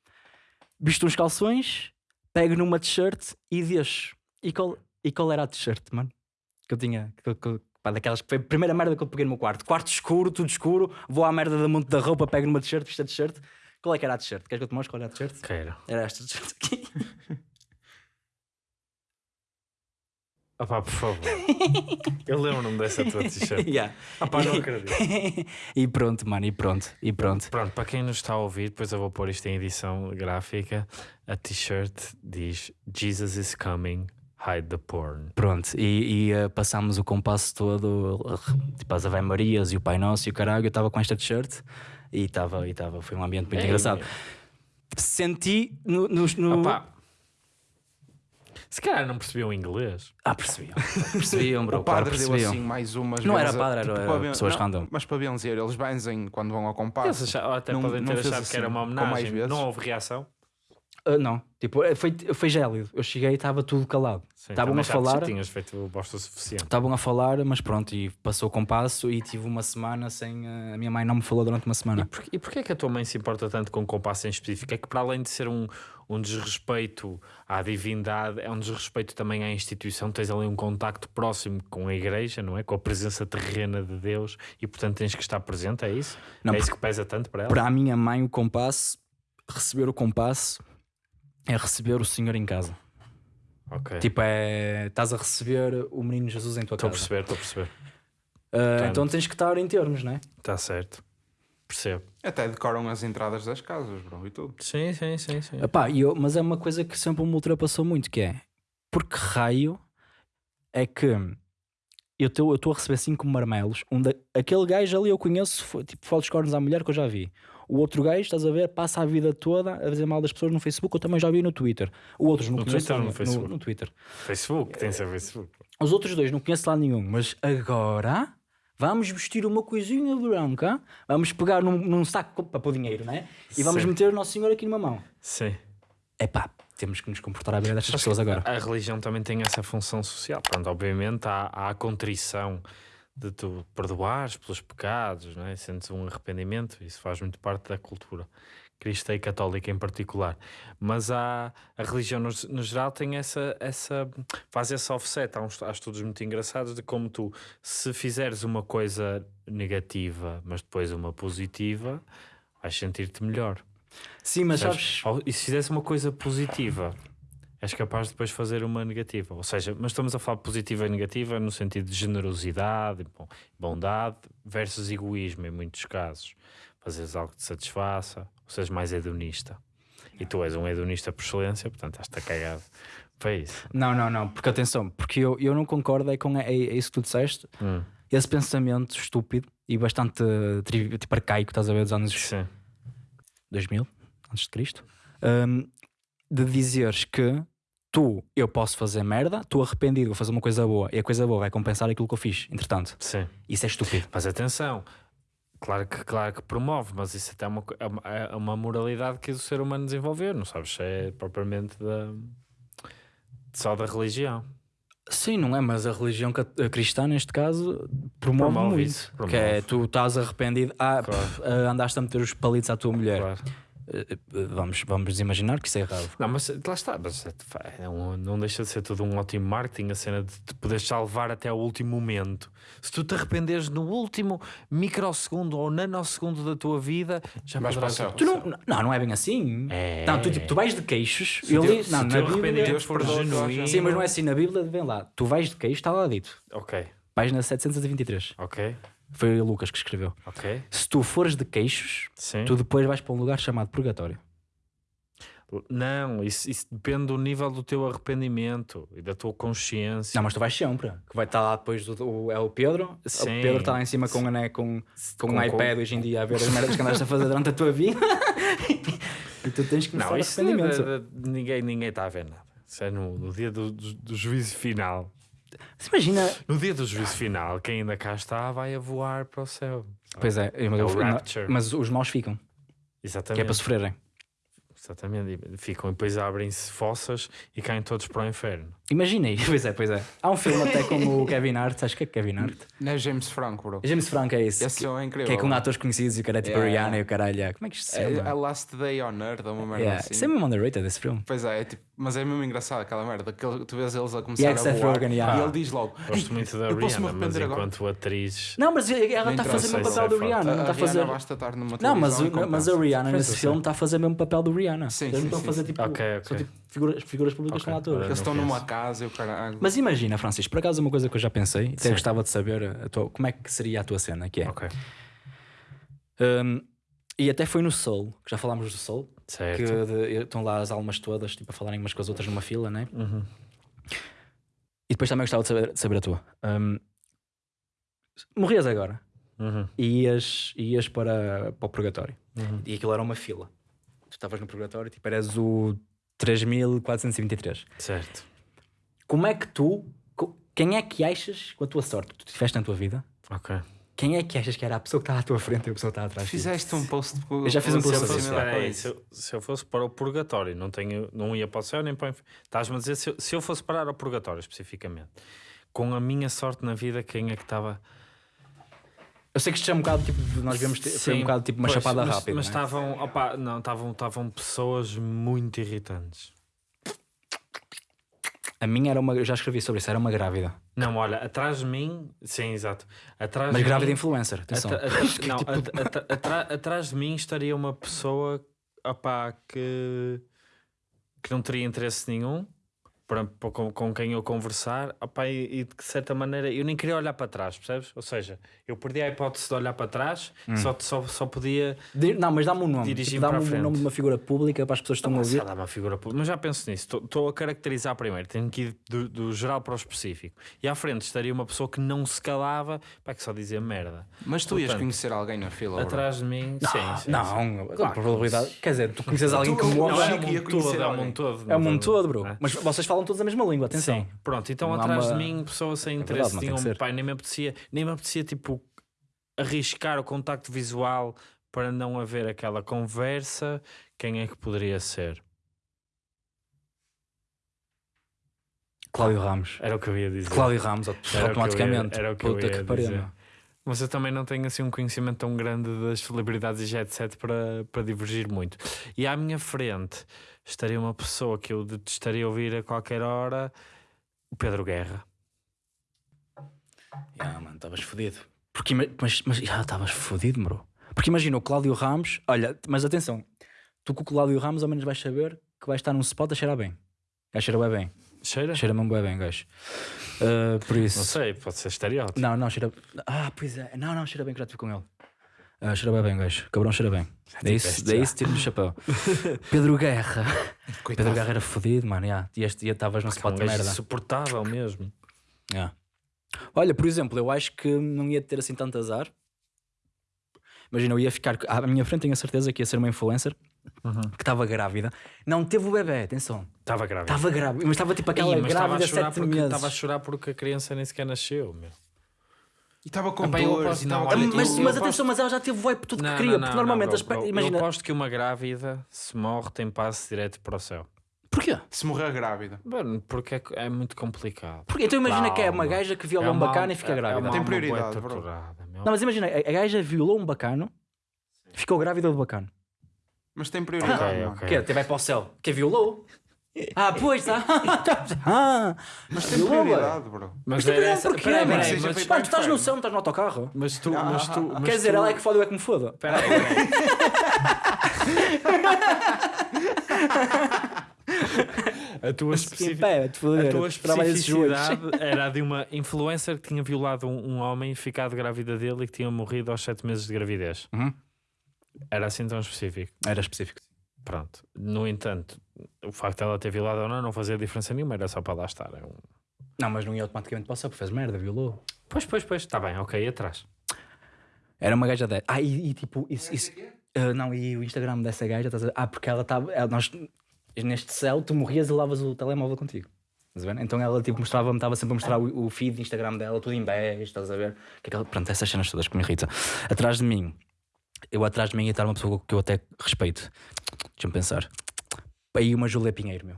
Speaker 2: Visto uns calções, pego numa t-shirt e deixo. E qual, e qual era a t-shirt, mano? Que eu tinha, que, que, pá, daquelas que foi a primeira merda que eu peguei no meu quarto. Quarto escuro, tudo escuro, vou à merda da monte da roupa, pego numa t-shirt, visto a t-shirt. Qual é que era a t-shirt? Queres que eu te mostre qual era a t-shirt?
Speaker 1: Quero.
Speaker 2: Era esta t-shirt aqui. *laughs*
Speaker 1: Opá, por favor. *laughs* Eu lembro-me dessa tua t-shirt. *laughs*
Speaker 2: yeah.
Speaker 1: Opá, não acredito. *laughs*
Speaker 2: e pronto, mano, e pronto, e pronto.
Speaker 1: Pronto, para quem nos está a ouvir, depois eu vou pôr isto em edição gráfica. A t-shirt diz Jesus is coming, hide the porn.
Speaker 2: Pronto, e, e, eh, passámos o compasso todo, eh, tipo as Ave Marias e o Pai Nosso e o caralho. Eu estava com esta t-shirt e estava, e estava, foi um ambiente muito
Speaker 1: Ei,
Speaker 2: engraçado. Senti no, no, no-.
Speaker 1: Se calhar não percebiam inglês.
Speaker 2: Ah, percebiam. *laughs* Percebiam, bro.
Speaker 3: O padre
Speaker 2: claro,
Speaker 3: deu assim mais umas
Speaker 2: Não era
Speaker 3: vezes,
Speaker 2: padre, era,
Speaker 3: para ben-
Speaker 2: pessoas
Speaker 3: não,
Speaker 2: random.
Speaker 3: Mas para benzer, eles benzem quando vão ao
Speaker 1: Eles
Speaker 3: compasso.
Speaker 1: acharam- até
Speaker 3: Não-
Speaker 1: podem ter achado que era
Speaker 3: assim,
Speaker 1: uma homenagem.
Speaker 3: vezes?
Speaker 1: Não houve reação.
Speaker 2: Ah, não, tipo, eh, foi, foi gélido. Eu cheguei e estava tudo calado. Estavam
Speaker 1: também
Speaker 2: a falar.
Speaker 1: Tinhas feito bosta o suficiente.
Speaker 2: Estavam a falar, mas pronto, e passou o compasso e tive uma semana sem. eh, a minha mãe não me falou durante uma
Speaker 1: E,
Speaker 2: semana.
Speaker 1: por, e porquê é que a tua mãe se importa tanto com o compasso em específico? É que para além de ser um, um desrespeito à divindade, é um desrespeito também à instituição. Tens ali um contacto próximo com a igreja, não é? Com a presença terrena de Deus e portanto tens que estar presente, é isso?
Speaker 2: Não,
Speaker 1: é isso que pesa tanto para ela?
Speaker 2: Para a minha mãe, o compasso, receber o compasso é receber o Senhor em casa.
Speaker 1: Ok.
Speaker 2: Tipo, é. Estás a receber o menino Jesus em tua
Speaker 1: Estou a
Speaker 2: casa.
Speaker 1: perceber, estou a perceber. Portanto-
Speaker 2: então tens que estar em termos, não é?
Speaker 1: Está certo. Percebo.
Speaker 3: Até decoram as entradas das casas, bro, e tudo.
Speaker 1: Sim, sim, sim, sim.
Speaker 2: Epá, eu, mas é uma coisa que sempre me ultrapassou muito, que é porque raio é que eu estou a receber cinco marmelos. Um da- aquele gajo ali eu conheço, foi, tipo, fala dos cornos à mulher que eu já vi. O outro gajo, estás a ver, passa a vida toda a dizer mal das pessoas no Facebook, eu também já vi no Twitter. O outros não
Speaker 1: No
Speaker 2: conheço
Speaker 1: Twitter no. Facebook?
Speaker 2: no Twitter.
Speaker 1: Facebook, tem que ser Facebook.
Speaker 2: Os outros dois não conheço lá nenhum, mas agora vamos vestir uma coisinha branca, vamos pegar num, num saco para pôr dinheiro, né? E vamos
Speaker 1: Sim.
Speaker 2: meter o Nosso Senhor aqui numa mão.
Speaker 1: Sim.
Speaker 2: Epá, temos que nos comportar à beira destas pessoas agora.
Speaker 1: A religião também tem essa função social. Pronto, obviamente há, há a contrição de tu perdoares pelos pecados, não é? sentes um arrependimento, isso faz muito parte da cultura cristã e católica em particular. Mas há, a religião no, no geral tem essa, essa, faz esse offset. Há, uns, há estudos muito engraçados de como tu, se fizeres uma coisa negativa, mas depois uma positiva, vais sentir-te melhor.
Speaker 2: Sim, mas
Speaker 1: Sabes? E se fizesse uma coisa positiva, és capaz de depois fazer uma negativa. Ou seja, mas estamos a falar de positiva e negativa no sentido de generosidade, bondade versus egoísmo em muitos casos. Fazeres algo que te satisfaça, ou seres mais hedonista. E tu és um hedonista por excelência, portanto estás-te a cagar para isso.
Speaker 2: não, não, não, porque atenção, porque eu, eu não concordo é com é, é isso que tu disseste,
Speaker 1: Hum,
Speaker 2: esse pensamento estúpido e bastante tipo arcaico, estás a ver, dos anos
Speaker 1: sim.
Speaker 2: 2000, antes de Cristo, hum, de dizeres que tu, eu posso fazer merda, estou arrependido, vou fazer uma coisa boa e a coisa boa vai compensar aquilo que eu fiz, entretanto.
Speaker 1: Sim.
Speaker 2: Isso é estúpido.
Speaker 1: Mas atenção, claro que, claro que promove, mas isso até é uma, é uma, é uma moralidade que o ser humano desenvolveu, não sabes é propriamente da, só da religião.
Speaker 2: Sim, não é? Mas a religião cristã, neste caso, promove,
Speaker 1: Promove
Speaker 2: muito.
Speaker 1: isso,
Speaker 2: Que é,
Speaker 1: promove.
Speaker 2: tu estás arrependido, ah,
Speaker 1: Claro.
Speaker 2: pff, ah, andaste a meter os palitos à tua mulher.
Speaker 1: Claro.
Speaker 2: Eh, eh, vamos, vamos imaginar que isso é errado.
Speaker 1: Não, mas lá está, mas é, é um- não deixa de ser tudo um ótimo marketing, a cena de te poderes salvar até o último momento. Se tu te arrependeres no último microsegundo ou nanosegundo da tua vida, já
Speaker 3: Vais
Speaker 1: poderás
Speaker 3: para o
Speaker 1: ir
Speaker 2: Tu não, não, não é bem assim.
Speaker 1: É.
Speaker 2: Não, tu, tipo, tu vais de queixos.
Speaker 1: Se
Speaker 2: eu li,
Speaker 1: se
Speaker 2: não,
Speaker 1: o
Speaker 2: na Bíblia,
Speaker 3: Deus
Speaker 1: for genuíno.
Speaker 2: Sim, mas não é assim na Bíblia, vem lá. Tu vais de queixo, está lá dito.
Speaker 1: Ok,
Speaker 2: Página 723.
Speaker 1: ok,
Speaker 2: Foi o Lucas que escreveu.
Speaker 1: ok.
Speaker 2: Se tu fores de queixos,
Speaker 1: Sim.
Speaker 2: tu depois vais para um lugar chamado purgatório.
Speaker 1: Não, isso, isso depende do nível do teu arrependimento e da tua consciência.
Speaker 2: Não, mas tu vais sempre. Que vai estar lá depois do, o- é o Pedro.
Speaker 1: Sim.
Speaker 2: O Pedro está lá em cima com, né, com, com,
Speaker 1: Com-
Speaker 2: um
Speaker 1: com-
Speaker 2: iPad hoje em dia a ver as merdas que andaste a fazer durante a tua vida. *laughs* e tu tens que começar
Speaker 1: Não, isso
Speaker 2: arrependimento.
Speaker 1: de- de- de- ninguém ninguém está a ver nada. Isso é no, no dia do, do, do juízo final.
Speaker 2: Se Imagina.
Speaker 1: No dia do juízo final, quem ainda cá está vai a voar para o céu.
Speaker 2: Pois é, mas,
Speaker 1: É o
Speaker 2: mas os maus ficam. Que é
Speaker 1: Exatamente.
Speaker 2: para sofrerem.
Speaker 1: Exatamente. E ficam e depois abrem-se fossas e caem todos para o inferno.
Speaker 2: Imagina aí. Pois é, pois é. Há um filme até com o Kevin Hart. Acho que é Kevin Hart.
Speaker 3: Não é James Franco, bro.
Speaker 2: James Franco é esse.
Speaker 3: Esse
Speaker 2: que,
Speaker 3: é incrível.
Speaker 2: que é com atores conhecidos e o cara é tipo
Speaker 3: Yeah,
Speaker 2: Rihanna e o caralho. é- Como é que isto se
Speaker 3: É,
Speaker 2: chama?
Speaker 3: a Last Day on Earth, uma merda
Speaker 2: Yeah.
Speaker 3: assim.
Speaker 2: Isso é mesmo underrated esse filme.
Speaker 3: Pois é, é tipo, mas é mesmo engraçado aquela merda. Que tu vês eles a começar
Speaker 2: Yeah,
Speaker 3: a
Speaker 2: Seth
Speaker 3: voar
Speaker 2: Rogen, yeah.
Speaker 3: e ele diz logo:
Speaker 1: Gosto muito da Rihanna, mas
Speaker 3: agora.
Speaker 1: enquanto atriz.
Speaker 2: Não, mas ela está a
Speaker 3: interessa,
Speaker 2: fazer o mesmo papel
Speaker 1: é
Speaker 2: do. Rihanna.
Speaker 3: a,
Speaker 2: Não
Speaker 3: a
Speaker 2: está a fazer. Não, mas, a. Rihanna nesse filme está a fazer mesmo o papel do Rihanna.
Speaker 3: Sim,
Speaker 2: Eles
Speaker 3: sim,
Speaker 2: não estão a fazer tipo.
Speaker 1: Ok,
Speaker 2: São tipo figuras, figuras públicas
Speaker 1: Ok,
Speaker 2: com atores.
Speaker 1: olha,
Speaker 3: Eles estão numa casa e caralho.
Speaker 2: Mas imagina, Francisco, por acaso uma coisa que eu já pensei, até gostava de saber a tua- como é que seria a tua cena, que é.
Speaker 1: Ok.
Speaker 2: Um, e até foi no Soul, que já falámos do Soul, que
Speaker 1: Certo.
Speaker 2: de- estão lá as almas todas tipo, a falarem umas com as outras numa fila, né?
Speaker 1: Uhum.
Speaker 2: E depois também gostava de saber, de saber a tua. Um, morrias agora
Speaker 1: Uhum.
Speaker 2: e ias, ias para, para o purgatório.
Speaker 1: Uhum.
Speaker 2: E aquilo era uma fila. Estavas no purgatório, tipo, eras o 3423.
Speaker 1: Certo.
Speaker 2: Como é que tu. Quem é que achas, com a tua sorte que tu tiveste na tua vida,
Speaker 1: Ok.
Speaker 2: quem é que achas que era a pessoa que está à tua frente e a pessoa que está atrás? de ti?
Speaker 3: Fizeste um post.
Speaker 2: Eu já fiz um post
Speaker 1: Se eu, fosse,
Speaker 2: sobre
Speaker 3: similar isso.
Speaker 1: se, eu, se eu fosse para o purgatório, não, tenho, não ia para o céu nem para o inferno. Estás-me a dizer, se eu, se eu fosse parar ao purgatório especificamente, com a minha sorte na vida, quem é que estava.
Speaker 2: Eu sei que isto é um bocado tipo. Nós vemos. Foi um bocado tipo uma
Speaker 1: pois,
Speaker 2: chapada
Speaker 1: mas,
Speaker 2: rápida.
Speaker 1: Mas
Speaker 2: é?
Speaker 1: estavam, opá, não, estavam, pessoas muito irritantes.
Speaker 2: A minha era uma. Eu já escrevi sobre isso, era uma grávida.
Speaker 1: Não, olha, atrás de mim, sim, exato. Atrás
Speaker 2: Mas grávida
Speaker 1: mim,
Speaker 2: influencer, atenção.
Speaker 1: atra- *laughs* atra- não, at- atra- atra- atrás de mim estaria uma pessoa opá, que, que não teria interesse nenhum para, para- com, com quem eu conversar opá, e, e de certa maneira eu nem queria olhar para trás, percebes? Ou seja, eu perdi a hipótese de olhar para trás,
Speaker 2: Hum.
Speaker 1: só, só, só podia
Speaker 2: Di- Não, mas dá-me um nome.
Speaker 1: Dirigir
Speaker 2: Tipo, dá-me
Speaker 1: para a
Speaker 2: um nome de uma figura pública para as pessoas que estão a
Speaker 1: Sei
Speaker 2: ouvir.
Speaker 1: lá, uma figura pública. Mas já penso nisso. Estou a caracterizar primeiro. Tenho que ir do, do geral para o específico. E à frente estaria uma pessoa que não se calava, para que só dizia merda.
Speaker 3: Mas tu ias
Speaker 1: Portanto,
Speaker 3: conhecer alguém na fila. bro.
Speaker 1: Atrás de mim, sim, sim.
Speaker 2: Não,
Speaker 1: sim.
Speaker 2: a probabilidade. Quer dizer, tu conheces alguém que morre.
Speaker 1: Não, é
Speaker 3: conhecer
Speaker 1: todo, é o
Speaker 3: alguém.
Speaker 1: mundo todo.
Speaker 2: É o mundo todo, bro.
Speaker 1: É.
Speaker 2: Mas vocês falam todos a mesma língua, atenção.
Speaker 1: Sim, pronto, então
Speaker 2: Não há
Speaker 1: atrás
Speaker 2: uma-
Speaker 1: de mim, pessoa sem
Speaker 2: É
Speaker 1: interesse
Speaker 2: verdade, não tem ser.
Speaker 1: pai, nem me apetecia, nem me apetecia tipo arriscar o contacto visual para não haver aquela conversa. Quem é que poderia ser?
Speaker 2: Cláudio Ramos.
Speaker 1: Era o que eu ia dizer.
Speaker 2: Cláudio Ramos,
Speaker 1: Era o que eu ia-
Speaker 2: automaticamente.
Speaker 1: era o que eu
Speaker 2: Puta
Speaker 1: ia
Speaker 2: que pariu.
Speaker 1: dizer.
Speaker 2: meu.
Speaker 1: Mas eu também não tenho assim um conhecimento tão grande das celebridades e jet set para, para divergir muito. E à minha frente estaria uma pessoa que eu detestaria ouvir a qualquer hora, o Pedro Guerra.
Speaker 2: Ya, mano, estavas fodido. Porque, mas, mas já estavas fodido, bro. Porque imagina o Cláudio Ramos, olha, mas atenção, tu com o Cláudio Ramos ao menos vais saber que vais estar num spot a cheirar bem. Gajo cheira bem bem.
Speaker 1: Cheira?
Speaker 2: Cheira mesmo bem bem, gajo. Ah, por isso.
Speaker 1: Não sei, pode ser estereótipo.
Speaker 2: Não, não, cheira. Ah, pois é. Não, não, cheira bem que já estive com ele. Ah, cheira bem, bem, gajo. Cabrão cheira bem. É isso, é
Speaker 1: já.
Speaker 2: isso, tiro do chapéu. *laughs* Pedro Guerra. Pedro
Speaker 3: Coitado.
Speaker 2: Guerra era fodido, mano. Yeah. E este dia estavas
Speaker 1: É um
Speaker 2: spot de merda.
Speaker 1: insuportável mesmo.
Speaker 2: Yeah. Olha, por exemplo, eu acho que não ia ter assim tanto azar. Imagina, eu ia ficar. À minha frente tenho a certeza que ia ser uma influencer
Speaker 1: Uhum.
Speaker 2: que estava grávida. Não teve o bebê, atenção.
Speaker 1: Estava grávida.
Speaker 2: Estava grávida, mas estava tipo aquela
Speaker 1: Ih, mas estava a
Speaker 2: grávida
Speaker 1: chorar
Speaker 2: sete
Speaker 1: porque
Speaker 2: meses.
Speaker 1: Estava a chorar porque a criança nem sequer nasceu, meu.
Speaker 3: E estava com
Speaker 1: Epá, eu
Speaker 3: dores. e
Speaker 1: não, olha,
Speaker 2: Ah, mas,
Speaker 1: eu-
Speaker 2: mas
Speaker 1: eu
Speaker 2: atenção, mas ela já teve o wipe tudo
Speaker 1: Não,
Speaker 2: que queria,
Speaker 1: não,
Speaker 2: porque normalmente
Speaker 1: não,
Speaker 2: as imagina.
Speaker 1: Eu aposto que uma grávida, se morre, tem passe direto para o céu.
Speaker 2: Porquê?
Speaker 3: Se morrer grávida.
Speaker 1: Mano, porque é, é muito complicado.
Speaker 2: Porque então imagina que é uma gaja que viola
Speaker 1: É
Speaker 2: um bacana e fica
Speaker 1: é-
Speaker 2: grávida.
Speaker 1: É uma
Speaker 3: Tem prioridade,
Speaker 1: torturada, meu.
Speaker 2: Não, mas imagina, a a gaja violou um bacano, ficou grávida do bacano.
Speaker 3: Mas tem prioridade.
Speaker 1: Ok,
Speaker 3: mano.
Speaker 1: ok.
Speaker 2: O quê? Até vai para o céu. Que violou? Ah, pois, tá. ah, *laughs*
Speaker 3: Mas tem prioridade, bro.
Speaker 1: Mas
Speaker 2: Mas
Speaker 1: era
Speaker 2: não,
Speaker 1: essa.
Speaker 2: porquê,
Speaker 1: Peraí,
Speaker 2: mano?
Speaker 1: peraí,
Speaker 3: Seja
Speaker 1: mas-
Speaker 2: Mano, tu estás no céu, não estás no autocarro.
Speaker 1: Mas tu, mas tu, mas
Speaker 2: Quer dizer,
Speaker 1: tu-
Speaker 2: ela é que foda, eu é que me foda.
Speaker 1: Peraí, peraí. *laughs* A tua
Speaker 2: é foder.
Speaker 1: A tua especificidade era a de uma influencer que tinha violado um, um homem, ficado grávida dele e que tinha morrido aos 7 meses de gravidez.
Speaker 2: Uhum.
Speaker 1: Era assim tão específico.
Speaker 2: Era específico.
Speaker 1: Pronto. No entanto, o facto de ela ter violado ou não não fazia diferença nenhuma, era só para lá estar. É um-
Speaker 2: Não, mas não ia automaticamente céu, porque fez merda, violou.
Speaker 1: Pois, pois, pois. Está bem, ok, atrás.
Speaker 2: Era uma gaja dessa. Ah, e, e tipo, isso. isso ah, não, e o Instagram dessa gaja, estás a... ah, porque ela estava. ela- Nós, neste céu, tu morrias e levavas o telemóvel contigo. Estás a ver? Então ela tipo, mostrava-me, estava sempre a mostrar o, o feed de Instagram dela, tudo em bege, estás a ver? Que aquela, pronto, essas cenas todas que me irritam. Atrás de mim, eu atrás de mim ia estar uma pessoa que eu até respeito. Deixa-me pensar. Aí uma Júlia Pinheiro, meu.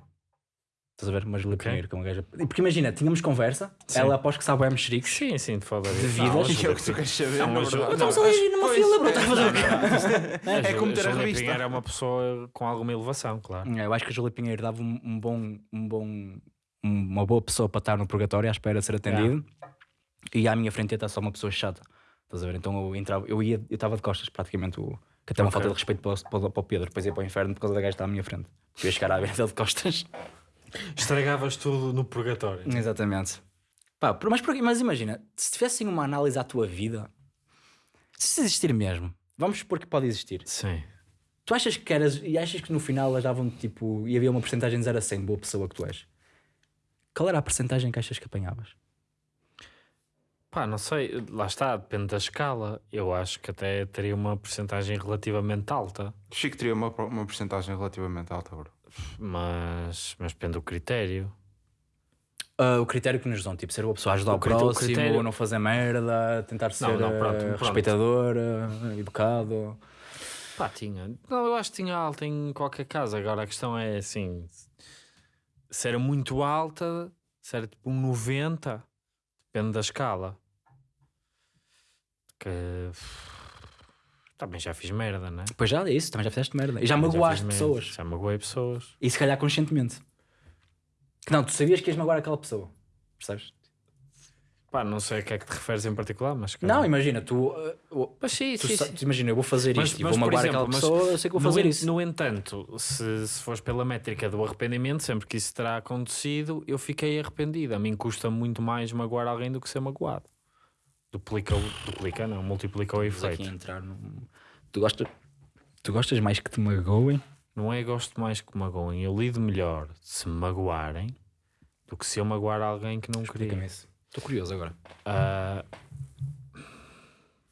Speaker 2: Estás a ver? Uma Júlia
Speaker 1: Ok.
Speaker 2: Pinheiro, que é uma gaja. Porque imagina, tínhamos conversa,
Speaker 1: Sim.
Speaker 2: ela após que sabe o mexericos.
Speaker 1: Sim, sim, de falar
Speaker 2: De vidas. *laughs*
Speaker 3: E é o que tu queres saber,
Speaker 1: Não,
Speaker 3: na
Speaker 1: mas-
Speaker 3: verdade.
Speaker 1: não,
Speaker 2: Estamos ali numa
Speaker 3: Pois,
Speaker 2: fila,
Speaker 3: é.
Speaker 2: estás a fazer o quê?
Speaker 3: É como ter a revista.
Speaker 1: Pinheiro é uma pessoa com alguma elevação, claro.
Speaker 2: É, Eu acho que a Júlia Pinheiro dava um, um bom, um bom, um- uma boa pessoa para estar no purgatório à espera de ser atendido. E à minha frente ia estar só uma pessoa chata. Estás a ver? Então eu entrava, eu ia, eu estava de costas praticamente, o, que até uma
Speaker 1: Ok.
Speaker 2: falta de respeito para, o- para, para o Pedro, depois ia para o inferno por causa da gaja que está à minha frente. Eu ia chegar à beira dele de costas.
Speaker 1: Estragavas tudo no purgatório.
Speaker 2: Exatamente. Pá, mas, mas imagina, se tivessem uma análise à tua vida, se existir mesmo, vamos supor que pode existir.
Speaker 1: Sim.
Speaker 2: Tu achas que eras e achas que no final elas davam tipo e havia uma porcentagem de 0 a 100 de boa pessoa que tu és? Qual era a porcentagem que achas que apanhavas?
Speaker 1: Pá, não sei, lá está, depende da escala. Eu acho que até teria uma porcentagem relativamente alta,
Speaker 3: Chico teria uma, uma porcentagem relativamente alta, bro.
Speaker 1: mas, mas depende do critério.
Speaker 2: Uh, o critério que nos dão, tipo, ser uma pessoa a ajudar o,
Speaker 1: O
Speaker 2: próximo,
Speaker 1: critério-
Speaker 2: não fazer merda, tentar ser
Speaker 1: não, pronto,
Speaker 2: uh,
Speaker 1: pronto.
Speaker 2: respeitador, uh, educado.
Speaker 1: Pá, tinha. Não, eu acho que tinha alta em qualquer caso. Agora a questão é assim: se era muito alta, se era tipo um 90, depende da escala. Que. Também já fiz merda, né?
Speaker 2: Pois já é isso, também já fizeste merda. E já
Speaker 1: Também
Speaker 2: magoaste pessoas.
Speaker 1: Já magoei pessoas.
Speaker 2: E se calhar conscientemente. Que não, tu sabias que ias magoar aquela pessoa. Percebes?
Speaker 1: Pá, não sei a que é que te referes em particular, mas.
Speaker 2: Não, imagina, tu. uh,
Speaker 1: Mas sim,
Speaker 2: tu
Speaker 1: sim, sim.
Speaker 2: imagina, eu vou fazer
Speaker 1: Mas-
Speaker 2: isto e
Speaker 1: mas,
Speaker 2: vou
Speaker 1: por
Speaker 2: magoar aquela pessoa, eu sei que vou fazer
Speaker 1: en-
Speaker 2: isso.
Speaker 1: No entanto, se, se fores pela métrica do arrependimento, sempre que isso terá acontecido, eu fiquei arrependido. A mim custa muito mais magoar alguém do que ser magoado. Duplica, o- duplica não, multiplica o
Speaker 2: Vamos
Speaker 1: efeito.
Speaker 2: entrar num... tu, gostas, tu gostas mais que te magoem?
Speaker 1: Não é gosto mais que magoem. Eu lido melhor se me magoarem do que se eu magoar alguém que não queria.
Speaker 2: Isso. Estou curioso agora.
Speaker 1: Ah,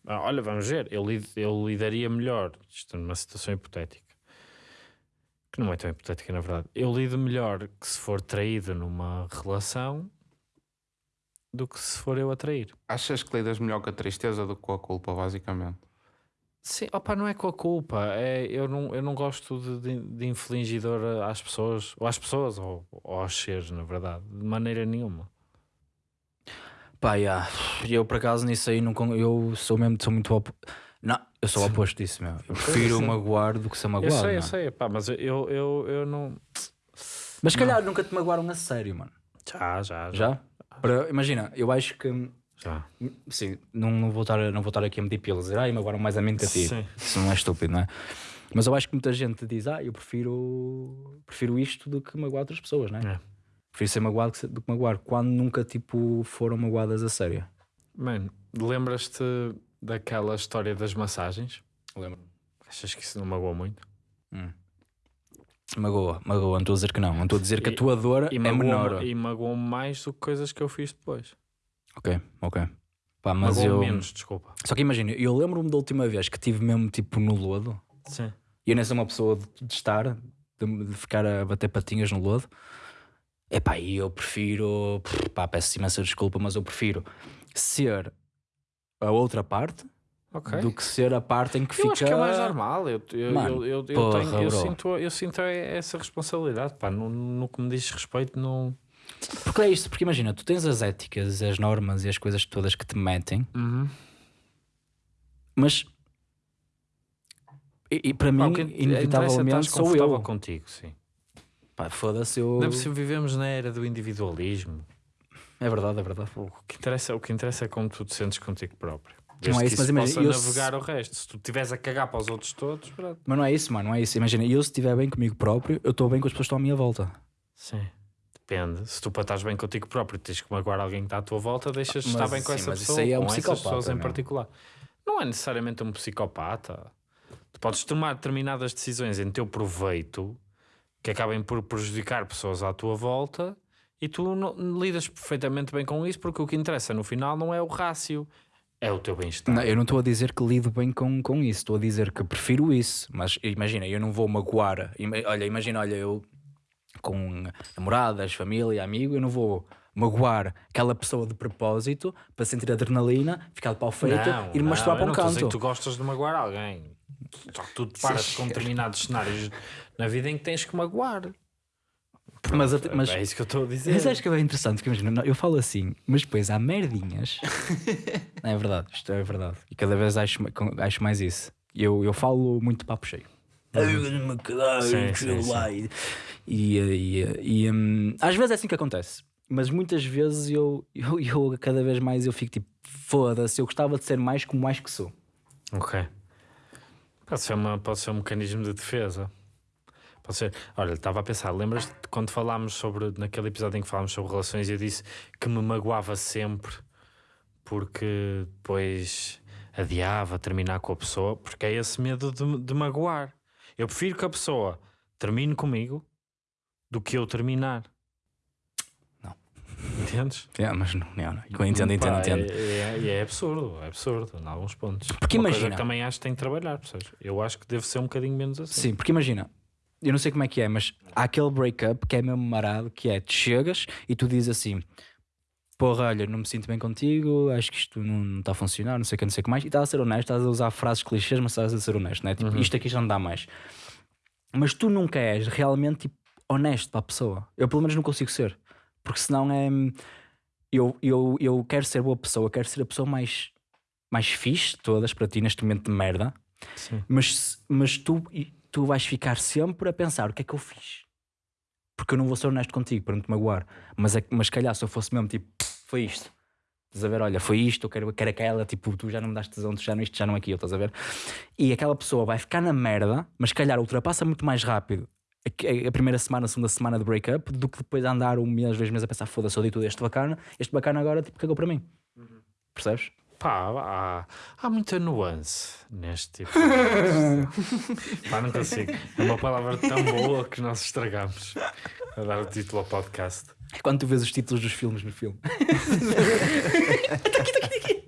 Speaker 1: ah, olha, vamos ver. Eu, lid- eu lidaria melhor, isto numa situação hipotética, que não é tão hipotética na verdade. Eu lido melhor que se for traído numa relação do que se for eu a trair.
Speaker 3: Achas que lidas melhor com a tristeza do que com a culpa, basicamente?
Speaker 1: Sim, opa, não é com a culpa. É, eu, não, eu não gosto de, de, de infligir dor às pessoas, ou às pessoas, ou, ou aos seres, na verdade, de maneira nenhuma.
Speaker 2: Pá, yeah. eu por acaso nisso aí não, con- eu sou mesmo sou muito op... Não, eu sou o oposto disso, meu. Eu prefiro magoar do que ser
Speaker 1: Eu
Speaker 2: magoado.
Speaker 1: sei, eu sei, pá, mas eu, eu, eu não.
Speaker 2: Mas se calhar nunca te magoaram a sério, mano.
Speaker 1: Já, já, já.
Speaker 2: Já? Para- imagina, eu acho que
Speaker 1: já.
Speaker 2: sim, não, não, vou estar, não vou estar aqui a medir pilas, dizer, ai, magoaram mais a mim que a ti.
Speaker 1: Sim.
Speaker 2: Isso não é estúpido, não é? Mas eu acho que muita gente diz, ah, eu prefiro, prefiro isto do que magoar outras pessoas, não é?
Speaker 1: É.
Speaker 2: Prefiro ser magoado do que magoar, quando nunca, tipo, foram magoadas a sério.
Speaker 1: Mano, lembras-te daquela história das massagens?
Speaker 2: Lembro.
Speaker 1: Achas que isso não magoou muito?
Speaker 2: Magoa, magoa, não estou a dizer que não. Não estou a dizer que a tua dor
Speaker 1: E
Speaker 2: é
Speaker 1: magoou-me
Speaker 2: menor.
Speaker 1: e magoou mais do que coisas que eu fiz depois.
Speaker 2: Ok, ok. Pá, mas
Speaker 1: Magoou
Speaker 2: eu.
Speaker 1: menos, desculpa.
Speaker 2: Só que imagina, eu lembro-me da última vez que tive mesmo tipo no lodo.
Speaker 1: Sim.
Speaker 2: E eu nem sou uma pessoa de, de estar, de, de ficar a bater patinhas no lodo. Epá, e eu prefiro. Pá, peço imensa desculpa, mas eu prefiro ser a outra parte
Speaker 1: Ok.
Speaker 2: do que ser a parte em que fica.
Speaker 1: Eu acho que é mais normal. Eu, eu,
Speaker 2: Mano,
Speaker 1: eu, eu, eu
Speaker 2: porra,
Speaker 1: tenho, eu, sinto, eu sinto essa responsabilidade. Pá, no, no que me diz respeito, não.
Speaker 2: Porque é isto, porque imagina, tu tens as éticas, as normas e as coisas todas que te metem,
Speaker 1: Uhum.
Speaker 2: mas. E, e para mim,
Speaker 1: interessa é
Speaker 2: inevitavelmente, sou eu.
Speaker 1: contigo, sim.
Speaker 2: Pá, foda-se, eu.
Speaker 1: Ainda por cima vivemos na era do individualismo.
Speaker 2: É verdade, é verdade.
Speaker 1: O que interessa, o que interessa é como tu te sentes contigo próprio.
Speaker 2: Não
Speaker 1: Desde
Speaker 2: é
Speaker 1: que
Speaker 2: isso, mas
Speaker 1: isso
Speaker 2: imagina, eu se-
Speaker 1: navegar o resto. Se tu estiveres a cagar para os outros todos, pronto.
Speaker 2: Mas não é isso, mano, não é isso. Imagina, eu se estiver bem comigo próprio, eu estou bem com as pessoas que estão à minha volta.
Speaker 1: Sim. Depende. Se tu para estás bem contigo próprio tens que magoar alguém que está à tua volta, deixas de
Speaker 2: Mas
Speaker 1: estar bem com
Speaker 2: sim,
Speaker 1: essa
Speaker 2: mas isso
Speaker 1: pessoa.
Speaker 2: aí é um
Speaker 1: com essas
Speaker 2: psicopata,
Speaker 1: pessoas em
Speaker 2: meu.
Speaker 1: particular. Não é necessariamente um psicopata. Tu podes tomar determinadas decisões em teu proveito que acabem por prejudicar pessoas à tua volta e tu não- lidas perfeitamente bem com isso porque o que interessa no final não é o rácio, é o teu bem-estar.
Speaker 2: Não, eu não estou a dizer que lido bem com, com isso, estou a dizer que prefiro isso. Mas imagina, eu não vou magoar. Olha, imagina, olha, eu com namoradas, família, amigo, eu não vou magoar aquela pessoa de propósito para sentir adrenalina, ficar de pau feito
Speaker 1: Não,
Speaker 2: e me
Speaker 1: não,
Speaker 2: masturbar para um canto.
Speaker 1: que tu gostas de magoar alguém. Só que tu te paras com determinados cenários na vida em que tens que magoar.
Speaker 2: Mas, até- mas,
Speaker 1: é isso que eu estou a dizer.
Speaker 2: mas acho que é bem interessante, porque imagina, não, eu falo assim, mas depois há merdinhas. *laughs* Não, é verdade, isto é verdade. E cada vez acho, acho mais isso. Eu, eu falo muito papo cheio.
Speaker 1: Sim, sim, sim.
Speaker 2: E, e, e, hum, às vezes é assim que acontece, mas muitas vezes eu, eu, eu cada vez mais eu fico tipo, foda-se, eu gostava de ser mais como mais que sou.
Speaker 1: Ok. Pode ser, uma, pode ser um mecanismo de defesa. Pode ser. Olha, estava a pensar, lembras-te quando falámos sobre, naquele episódio em que falámos sobre relações, eu disse que me magoava sempre porque depois adiava terminar com a pessoa, porque é esse medo de, de magoar. Eu prefiro que a pessoa termine comigo do que eu terminar. Entendes?
Speaker 2: É, mas não, não, não. Eu entendo, entendo,
Speaker 1: Pá,
Speaker 2: entendo.
Speaker 1: É, é, é absurdo, é absurdo, em alguns pontos.
Speaker 2: Porque
Speaker 1: Uma
Speaker 2: imagina-
Speaker 1: também acho que tem que trabalhar, percebes? Eu acho que deve ser um bocadinho menos assim.
Speaker 2: Sim, porque imagina, eu não sei como é que é, mas há aquele break-up que é mesmo marado, que é, tu chegas e tu dizes assim, porra, olha, não me sinto bem contigo, acho que isto não está a funcionar, não sei o que, não sei o que mais, e estás a ser honesto, estás a usar frases clichês, mas estás a ser honesto, né? Tipo, isto aqui já não dá mais. Mas tu nunca és realmente tipo, honesto para a pessoa. Eu pelo menos não consigo ser, porque senão é. Eu, eu, eu quero ser boa pessoa, quero ser a pessoa mais, mais fixe de todas para ti neste momento de merda,
Speaker 1: Sim.
Speaker 2: mas, mas tu, tu vais ficar sempre a pensar o que é que eu fiz. Porque eu não vou ser honesto contigo para não te magoar. Mas, é, mas calhar se eu fosse mesmo tipo, foi isto. Estás a ver? Olha, foi isto, eu quero, quero aquela, tipo, tu já não me daste tesão, tu já não isto, já não aquilo, estás a ver? E aquela pessoa vai ficar na merda, mas calhar ultrapassa muito mais rápido a, a primeira semana, a segunda semana de break-up do que depois de andar um mês, dois meses a pensar, foda-se, eu dei tudo este bacana, este bacana agora, tipo, cagou para mim. Percebes?
Speaker 1: Pá, há, há muita nuance neste tipo. de- *laughs* Pá, não consigo. É uma palavra tão boa que nós estragamos a dar o título ao podcast.
Speaker 2: É quando tu vês os títulos dos filmes no filme. *laughs*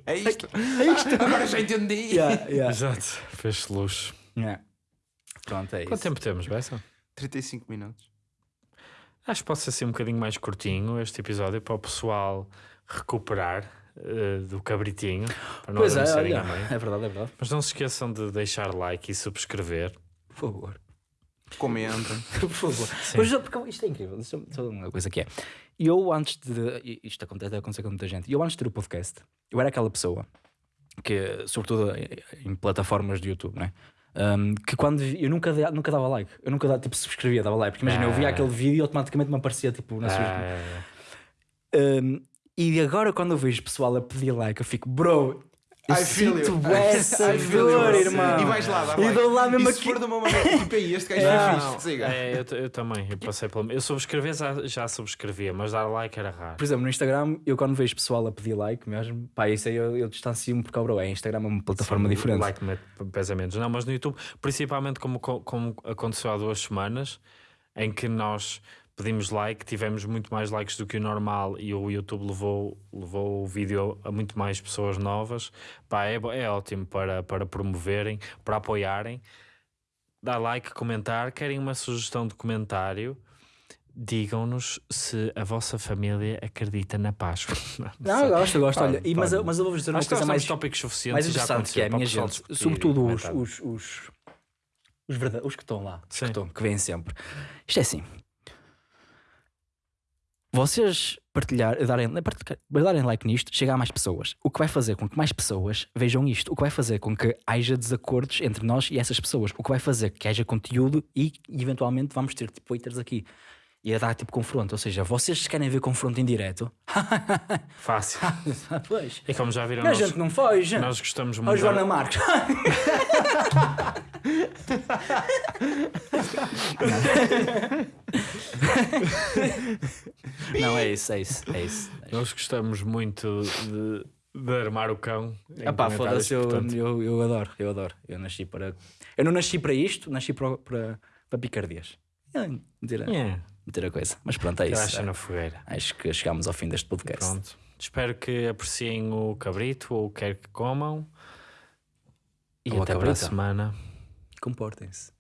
Speaker 3: É isto. Agora já entendi.
Speaker 2: yeah, yeah.
Speaker 1: Exato, fez-se luz.
Speaker 2: Yeah. Pronto, é
Speaker 1: Quanto
Speaker 2: isso.
Speaker 1: tempo temos, Bessa?
Speaker 3: 35 minutos.
Speaker 1: Acho que pode ser assim um bocadinho mais curtinho este episódio para o pessoal recuperar eh, do cabritinho. Para não
Speaker 2: Pois é, olha, *laughs* é verdade, é verdade.
Speaker 1: Mas não se esqueçam de deixar like e subscrever.
Speaker 2: Por favor.
Speaker 3: Comentem. *laughs*
Speaker 2: Por favor. Mas, porque isto é incrível. É só uma coisa que é. Eu antes de. Isto acontece, deve acontecer com muita gente. Eu antes de ter o podcast, eu era aquela pessoa que, sobretudo em- em plataformas de YouTube, né? Um, que quando vi- eu nunca, nunca dava like, eu nunca dava, tipo, subscrevia, dava like, porque imagina, eu via
Speaker 1: Ah.
Speaker 2: aquele vídeo e automaticamente me aparecia tipo na
Speaker 1: Ah,
Speaker 2: sugestão.
Speaker 1: é, é.
Speaker 2: Um, e agora quando eu vejo pessoal a pedir like, eu fico, bro,
Speaker 3: I feel
Speaker 2: sinto
Speaker 3: you.
Speaker 2: essa
Speaker 3: I feel
Speaker 2: dor, irmão.
Speaker 3: E vais lá, dá
Speaker 2: E
Speaker 3: like.
Speaker 2: dou lá mesmo
Speaker 3: e se
Speaker 2: aqui.
Speaker 3: for de uma maneira tipo aí, este gajo é fixe, siga.
Speaker 1: É, eu, eu também, eu passei pelo. Eu subscrever já, já subscrevia, mas dar like era raro.
Speaker 2: Por exemplo, no Instagram, eu quando vejo pessoal a pedir like mesmo, pá, isso aí eu, eu distancio-me porque, oh, bro, é Instagram é uma plataforma
Speaker 1: Sim,
Speaker 2: diferente.
Speaker 1: O like mete pesa menos. Não, mas no YouTube, principalmente como, como aconteceu há duas semanas, em que nós pedimos like, tivemos muito mais likes do que o normal e o YouTube levou, levou o vídeo a muito mais pessoas novas. Pá, é, é ótimo para, para promoverem, para apoiarem. Dá like, comentar. Querem uma sugestão de comentário? Digam-nos se a vossa família acredita na Páscoa. *laughs*
Speaker 2: Não, eu gosto, eu gosto.
Speaker 1: Pá,
Speaker 2: olha, e, mas, eu, mas eu vou dizer uma coisa mais,
Speaker 1: tópicos suficientes
Speaker 2: mais
Speaker 1: já
Speaker 2: interessante que é, minha gente,
Speaker 1: discutir
Speaker 2: sobretudo os, os, os, os, os que estão lá,
Speaker 1: Sim.
Speaker 2: que, estão, que vêm sempre. Isto é assim. Vocês partilhar, darem, darem like nisto, chega a mais pessoas. O que vai fazer com que mais pessoas vejam isto. O que vai fazer com que haja desacordos entre nós e essas pessoas. O que vai fazer que haja conteúdo e eventualmente vamos ter tipo haters aqui. E a dar tipo confronto. Ou seja, vocês querem ver confronto em direto? *laughs*
Speaker 1: Fácil. *laughs*
Speaker 2: pois.
Speaker 1: E como já viram,
Speaker 2: A
Speaker 1: nós,
Speaker 2: gente não foge.
Speaker 1: nós gostamos muito.
Speaker 2: Joana Marques. *laughs* não, é isso, é isso, é isso.
Speaker 1: Nós gostamos muito de, de armar o cão.
Speaker 2: Ah pá, foda-se, eu,
Speaker 1: portanto,
Speaker 2: eu, eu adoro, eu adoro. Eu nasci para. Eu não nasci para isto, nasci para, para, para picardias. É, a,
Speaker 1: yeah,
Speaker 2: meter a coisa. Mas pronto, é isso.
Speaker 1: acha na fogueira.
Speaker 2: Acho que chegámos ao fim deste podcast.
Speaker 1: Pronto. Espero que apreciem o cabrito ou o que quer que comam. E
Speaker 2: Ou
Speaker 1: até para a semana.
Speaker 2: Comportem-se.